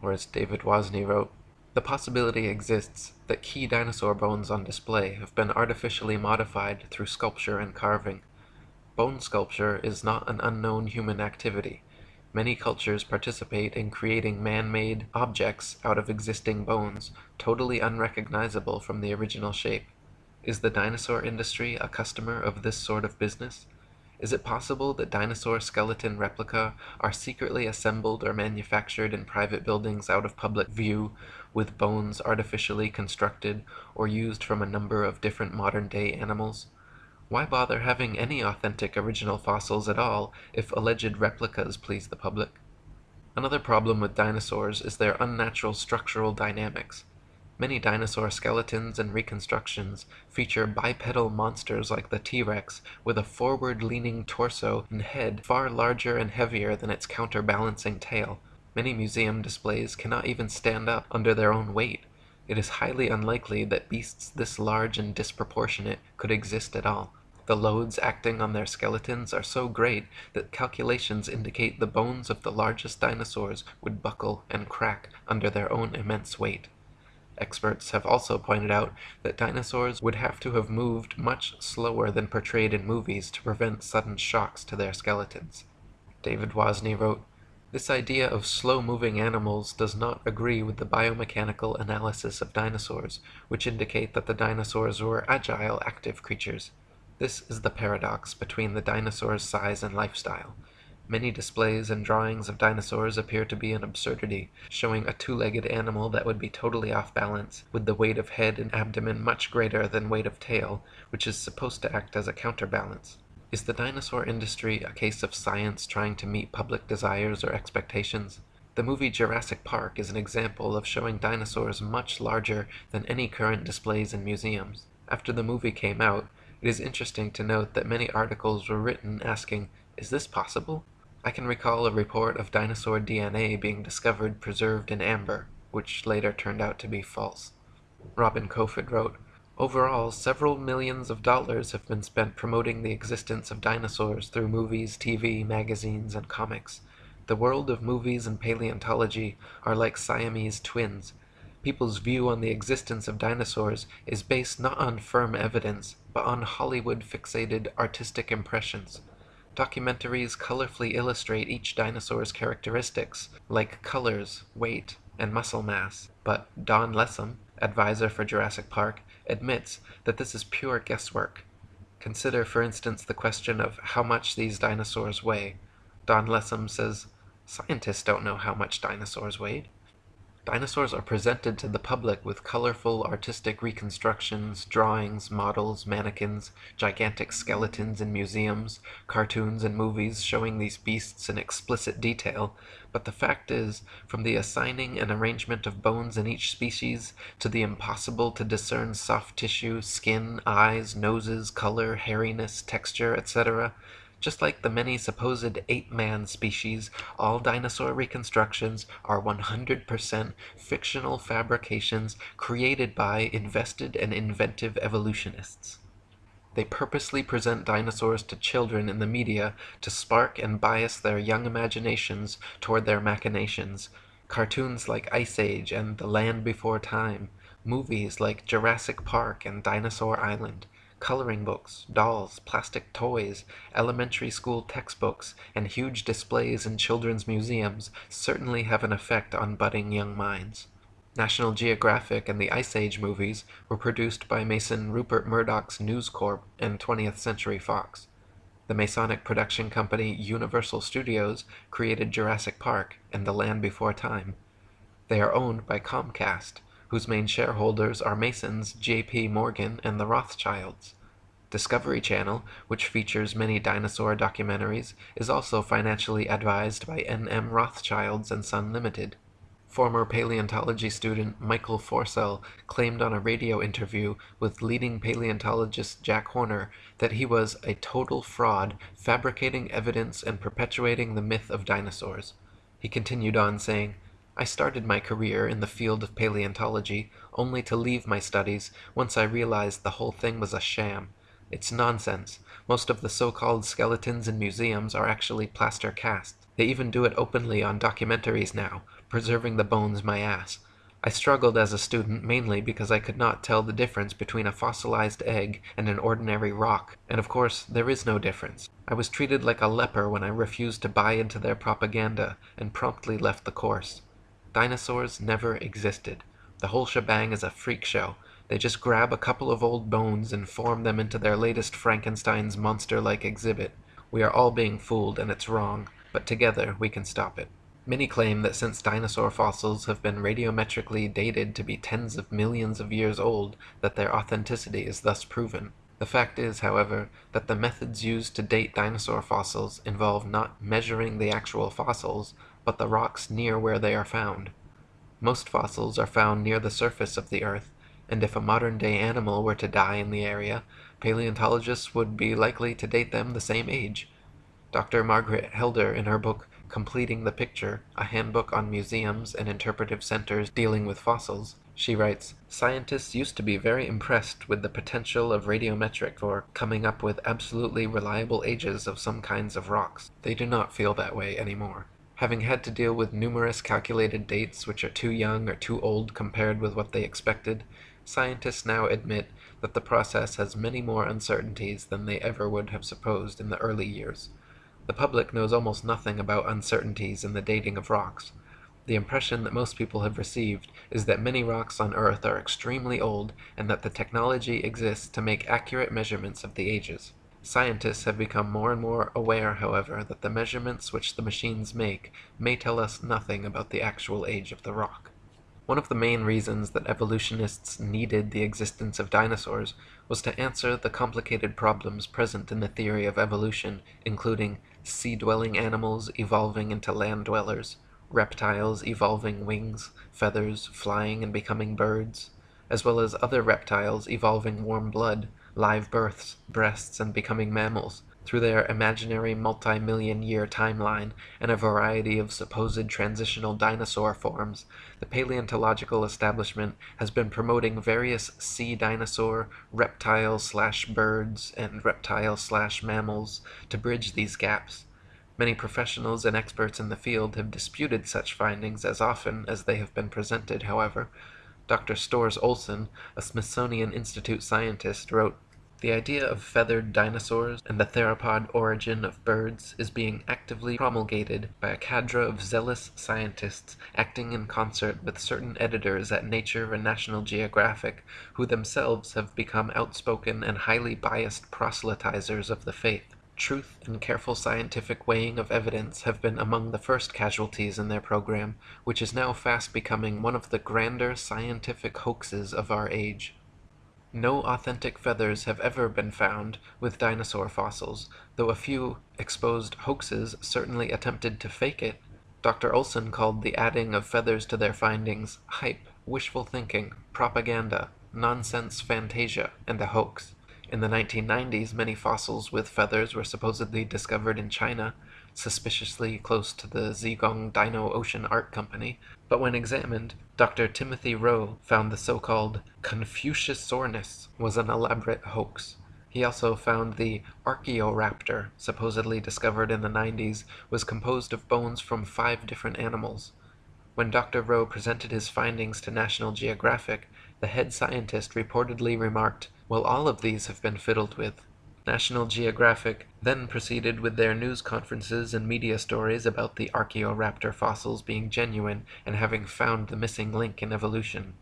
Or as David Wozney wrote, the possibility exists that key dinosaur bones on display have been artificially modified through sculpture and carving. Bone sculpture is not an unknown human activity. Many cultures participate in creating man-made objects out of existing bones, totally unrecognizable from the original shape. Is the dinosaur industry a customer of this sort of business? Is it possible that dinosaur skeleton replica are secretly assembled or manufactured in private buildings out of public view, with bones artificially constructed or used from a number of different modern-day animals? Why bother having any authentic original fossils at all if alleged replicas please the public? Another problem with dinosaurs is their unnatural structural dynamics. Many dinosaur skeletons and reconstructions feature bipedal monsters like the T-Rex with a forward-leaning torso and head far larger and heavier than its counterbalancing tail. Many museum displays cannot even stand up under their own weight. It is highly unlikely that beasts this large and disproportionate could exist at all. The loads acting on their skeletons are so great that calculations indicate the bones of the largest dinosaurs would buckle and crack under their own immense weight. Experts have also pointed out that dinosaurs would have to have moved much slower than portrayed in movies to prevent sudden shocks to their skeletons. David Wozney wrote, this idea of slow-moving animals does not agree with the biomechanical analysis of dinosaurs, which indicate that the dinosaurs were agile, active creatures. This is the paradox between the dinosaur's size and lifestyle. Many displays and drawings of dinosaurs appear to be an absurdity, showing a two-legged animal that would be totally off balance, with the weight of head and abdomen much greater than weight of tail, which is supposed to act as a counterbalance. Is the dinosaur industry a case of science trying to meet public desires or expectations? The movie Jurassic Park is an example of showing dinosaurs much larger than any current displays in museums. After the movie came out, it is interesting to note that many articles were written asking, is this possible? I can recall a report of dinosaur DNA being discovered preserved in amber, which later turned out to be false. Robin Kofod wrote, Overall, several millions of dollars have been spent promoting the existence of dinosaurs through movies, TV, magazines, and comics. The world of movies and paleontology are like Siamese twins. People's view on the existence of dinosaurs is based not on firm evidence, but on Hollywood-fixated artistic impressions. Documentaries colorfully illustrate each dinosaur's characteristics, like colors, weight, and muscle mass, but Don Lessem, advisor for Jurassic Park, admits that this is pure guesswork. Consider, for instance, the question of how much these dinosaurs weigh. Don Lessem says, scientists don't know how much dinosaurs weighed. Dinosaurs are presented to the public with colorful artistic reconstructions, drawings, models, mannequins, gigantic skeletons in museums, cartoons and movies showing these beasts in explicit detail, but the fact is, from the assigning and arrangement of bones in each species, to the impossible to discern soft tissue, skin, eyes, noses, color, hairiness, texture, etc., just like the many supposed ape-man species, all dinosaur reconstructions are 100% fictional fabrications created by invested and inventive evolutionists. They purposely present dinosaurs to children in the media to spark and bias their young imaginations toward their machinations. Cartoons like Ice Age and The Land Before Time, movies like Jurassic Park and Dinosaur Island, coloring books, dolls, plastic toys, elementary school textbooks, and huge displays in children's museums certainly have an effect on budding young minds. National Geographic and the Ice Age movies were produced by Mason Rupert Murdoch's News Corp and 20th Century Fox. The Masonic production company Universal Studios created Jurassic Park and The Land Before Time. They are owned by Comcast, whose main shareholders are Masons, J.P. Morgan, and the Rothschilds. Discovery Channel, which features many dinosaur documentaries, is also financially advised by N.M. Rothschilds and Son Limited. Former paleontology student Michael Forsell claimed on a radio interview with leading paleontologist Jack Horner that he was a total fraud, fabricating evidence and perpetuating the myth of dinosaurs. He continued on saying, I started my career in the field of paleontology only to leave my studies once I realized the whole thing was a sham. It's nonsense. Most of the so-called skeletons in museums are actually plaster casts. They even do it openly on documentaries now, preserving the bones my ass. I struggled as a student mainly because I could not tell the difference between a fossilized egg and an ordinary rock, and of course there is no difference. I was treated like a leper when I refused to buy into their propaganda and promptly left the course. Dinosaurs never existed. The whole shebang is a freak show. They just grab a couple of old bones and form them into their latest Frankenstein's monster-like exhibit. We are all being fooled and it's wrong, but together we can stop it. Many claim that since dinosaur fossils have been radiometrically dated to be tens of millions of years old, that their authenticity is thus proven. The fact is, however, that the methods used to date dinosaur fossils involve not measuring the actual fossils, but the rocks near where they are found. Most fossils are found near the surface of the Earth, and if a modern-day animal were to die in the area, paleontologists would be likely to date them the same age. Dr. Margaret Helder, in her book Completing the Picture, a handbook on museums and interpretive centers dealing with fossils, she writes, Scientists used to be very impressed with the potential of radiometric for coming up with absolutely reliable ages of some kinds of rocks. They do not feel that way anymore. Having had to deal with numerous calculated dates which are too young or too old compared with what they expected, scientists now admit that the process has many more uncertainties than they ever would have supposed in the early years. The public knows almost nothing about uncertainties in the dating of rocks. The impression that most people have received is that many rocks on Earth are extremely old and that the technology exists to make accurate measurements of the ages. Scientists have become more and more aware, however, that the measurements which the machines make may tell us nothing about the actual age of the rock. One of the main reasons that evolutionists needed the existence of dinosaurs was to answer the complicated problems present in the theory of evolution, including sea-dwelling animals evolving into land dwellers, reptiles evolving wings, feathers, flying and becoming birds, as well as other reptiles evolving warm blood, live births, breasts, and becoming mammals, through their imaginary multi-million year timeline and a variety of supposed transitional dinosaur forms, the paleontological establishment has been promoting various sea dinosaur, reptile slash birds, and reptile slash mammals to bridge these gaps. Many professionals and experts in the field have disputed such findings as often as they have been presented, however. Dr. Storrs Olson, a Smithsonian Institute scientist, wrote, the idea of feathered dinosaurs and the theropod origin of birds is being actively promulgated by a cadre of zealous scientists acting in concert with certain editors at Nature and National Geographic, who themselves have become outspoken and highly biased proselytizers of the faith. Truth and careful scientific weighing of evidence have been among the first casualties in their program, which is now fast becoming one of the grander scientific hoaxes of our age. No authentic feathers have ever been found with dinosaur fossils, though a few exposed hoaxes certainly attempted to fake it. Dr. Olson called the adding of feathers to their findings hype, wishful thinking, propaganda, nonsense fantasia, and a hoax. In the 1990s, many fossils with feathers were supposedly discovered in China, suspiciously close to the Zhejiang Dino Ocean Art Company, but when examined, Dr. Timothy Rowe found the so-called Confuciusaurus was an elaborate hoax. He also found the Archaeoraptor, supposedly discovered in the 90s, was composed of bones from five different animals. When Dr. Rowe presented his findings to National Geographic, the head scientist reportedly remarked, well all of these have been fiddled with. National Geographic then proceeded with their news conferences and media stories about the Archaeoraptor fossils being genuine and having found the missing link in evolution.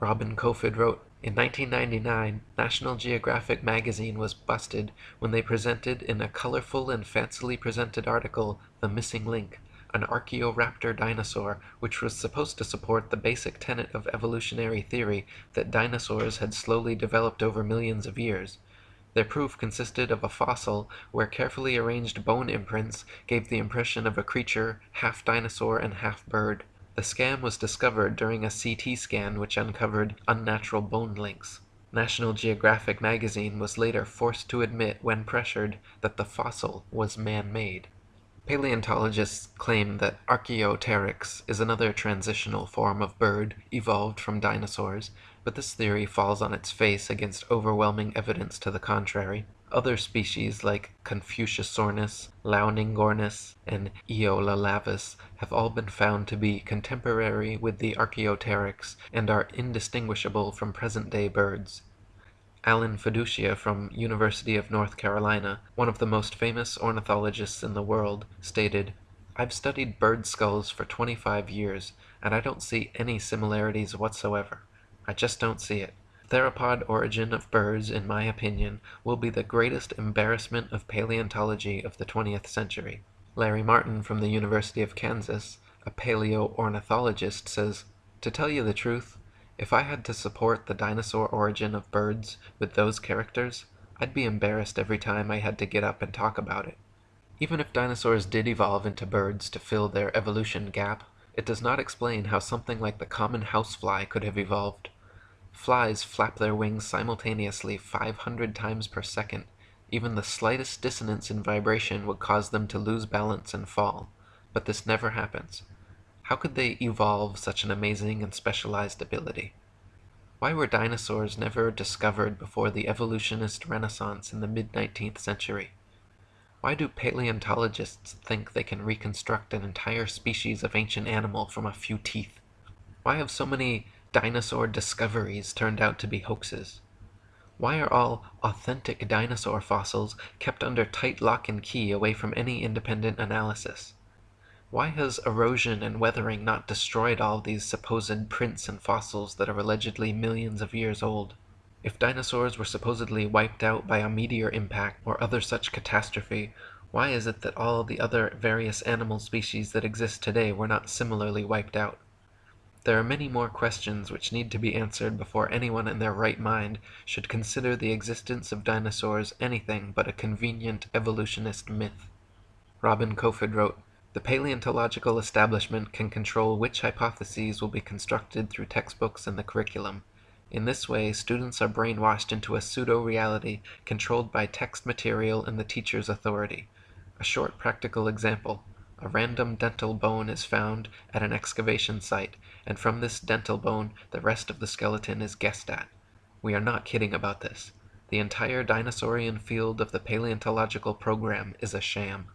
Robin Kofod wrote, in 1999, National Geographic magazine was busted when they presented in a colorful and fancily presented article The Missing Link, an Archaeoraptor dinosaur which was supposed to support the basic tenet of evolutionary theory that dinosaurs had slowly developed over millions of years. Their proof consisted of a fossil where carefully arranged bone imprints gave the impression of a creature half dinosaur and half bird. The scam was discovered during a CT scan which uncovered unnatural bone links. National Geographic magazine was later forced to admit, when pressured, that the fossil was man-made. Paleontologists claim that Archaeopteryx is another transitional form of bird evolved from dinosaurs, but this theory falls on its face against overwhelming evidence to the contrary. Other species like Confuciusornis, Liaoningornis, and Eoalulavis have all been found to be contemporary with the Archaeopteryx and are indistinguishable from present-day birds. Alan Feduccia from University of North Carolina, one of the most famous ornithologists in the world, stated, I've studied bird skulls for 25 years, and I don't see any similarities whatsoever. I just don't see it. Theropod origin of birds, in my opinion, will be the greatest embarrassment of paleontology of the 20th century. Larry Martin from the University of Kansas, a paleo-ornithologist, says, To tell you the truth, if I had to support the dinosaur origin of birds with those characters, I'd be embarrassed every time I had to get up and talk about it. Even if dinosaurs did evolve into birds to fill their evolution gap, it does not explain how something like the common housefly could have evolved. Flies flap their wings simultaneously 500 times per second. Even the slightest dissonance in vibration would cause them to lose balance and fall. But this never happens. How could they evolve such an amazing and specialized ability? Why were dinosaurs never discovered before the evolutionist renaissance in the mid-19th century? Why do paleontologists think they can reconstruct an entire species of ancient animal from a few teeth? Why have so many dinosaur discoveries turned out to be hoaxes? Why are all authentic dinosaur fossils kept under tight lock and key away from any independent analysis? Why has erosion and weathering not destroyed all these supposed prints and fossils that are allegedly millions of years old? If dinosaurs were supposedly wiped out by a meteor impact or other such catastrophe, why is it that all the other various animal species that exist today were not similarly wiped out? There are many more questions which need to be answered before anyone in their right mind should consider the existence of dinosaurs anything but a convenient evolutionist myth. Robin Kofod wrote, The paleontological establishment can control which hypotheses will be constructed through textbooks and the curriculum. In this way, students are brainwashed into a pseudo-reality controlled by text material and the teacher's authority. A short practical example. A random dental bone is found at an excavation site, and from this dental bone the rest of the skeleton is guessed at. We are not kidding about this. The entire dinosaurian field of the paleontological program is a sham.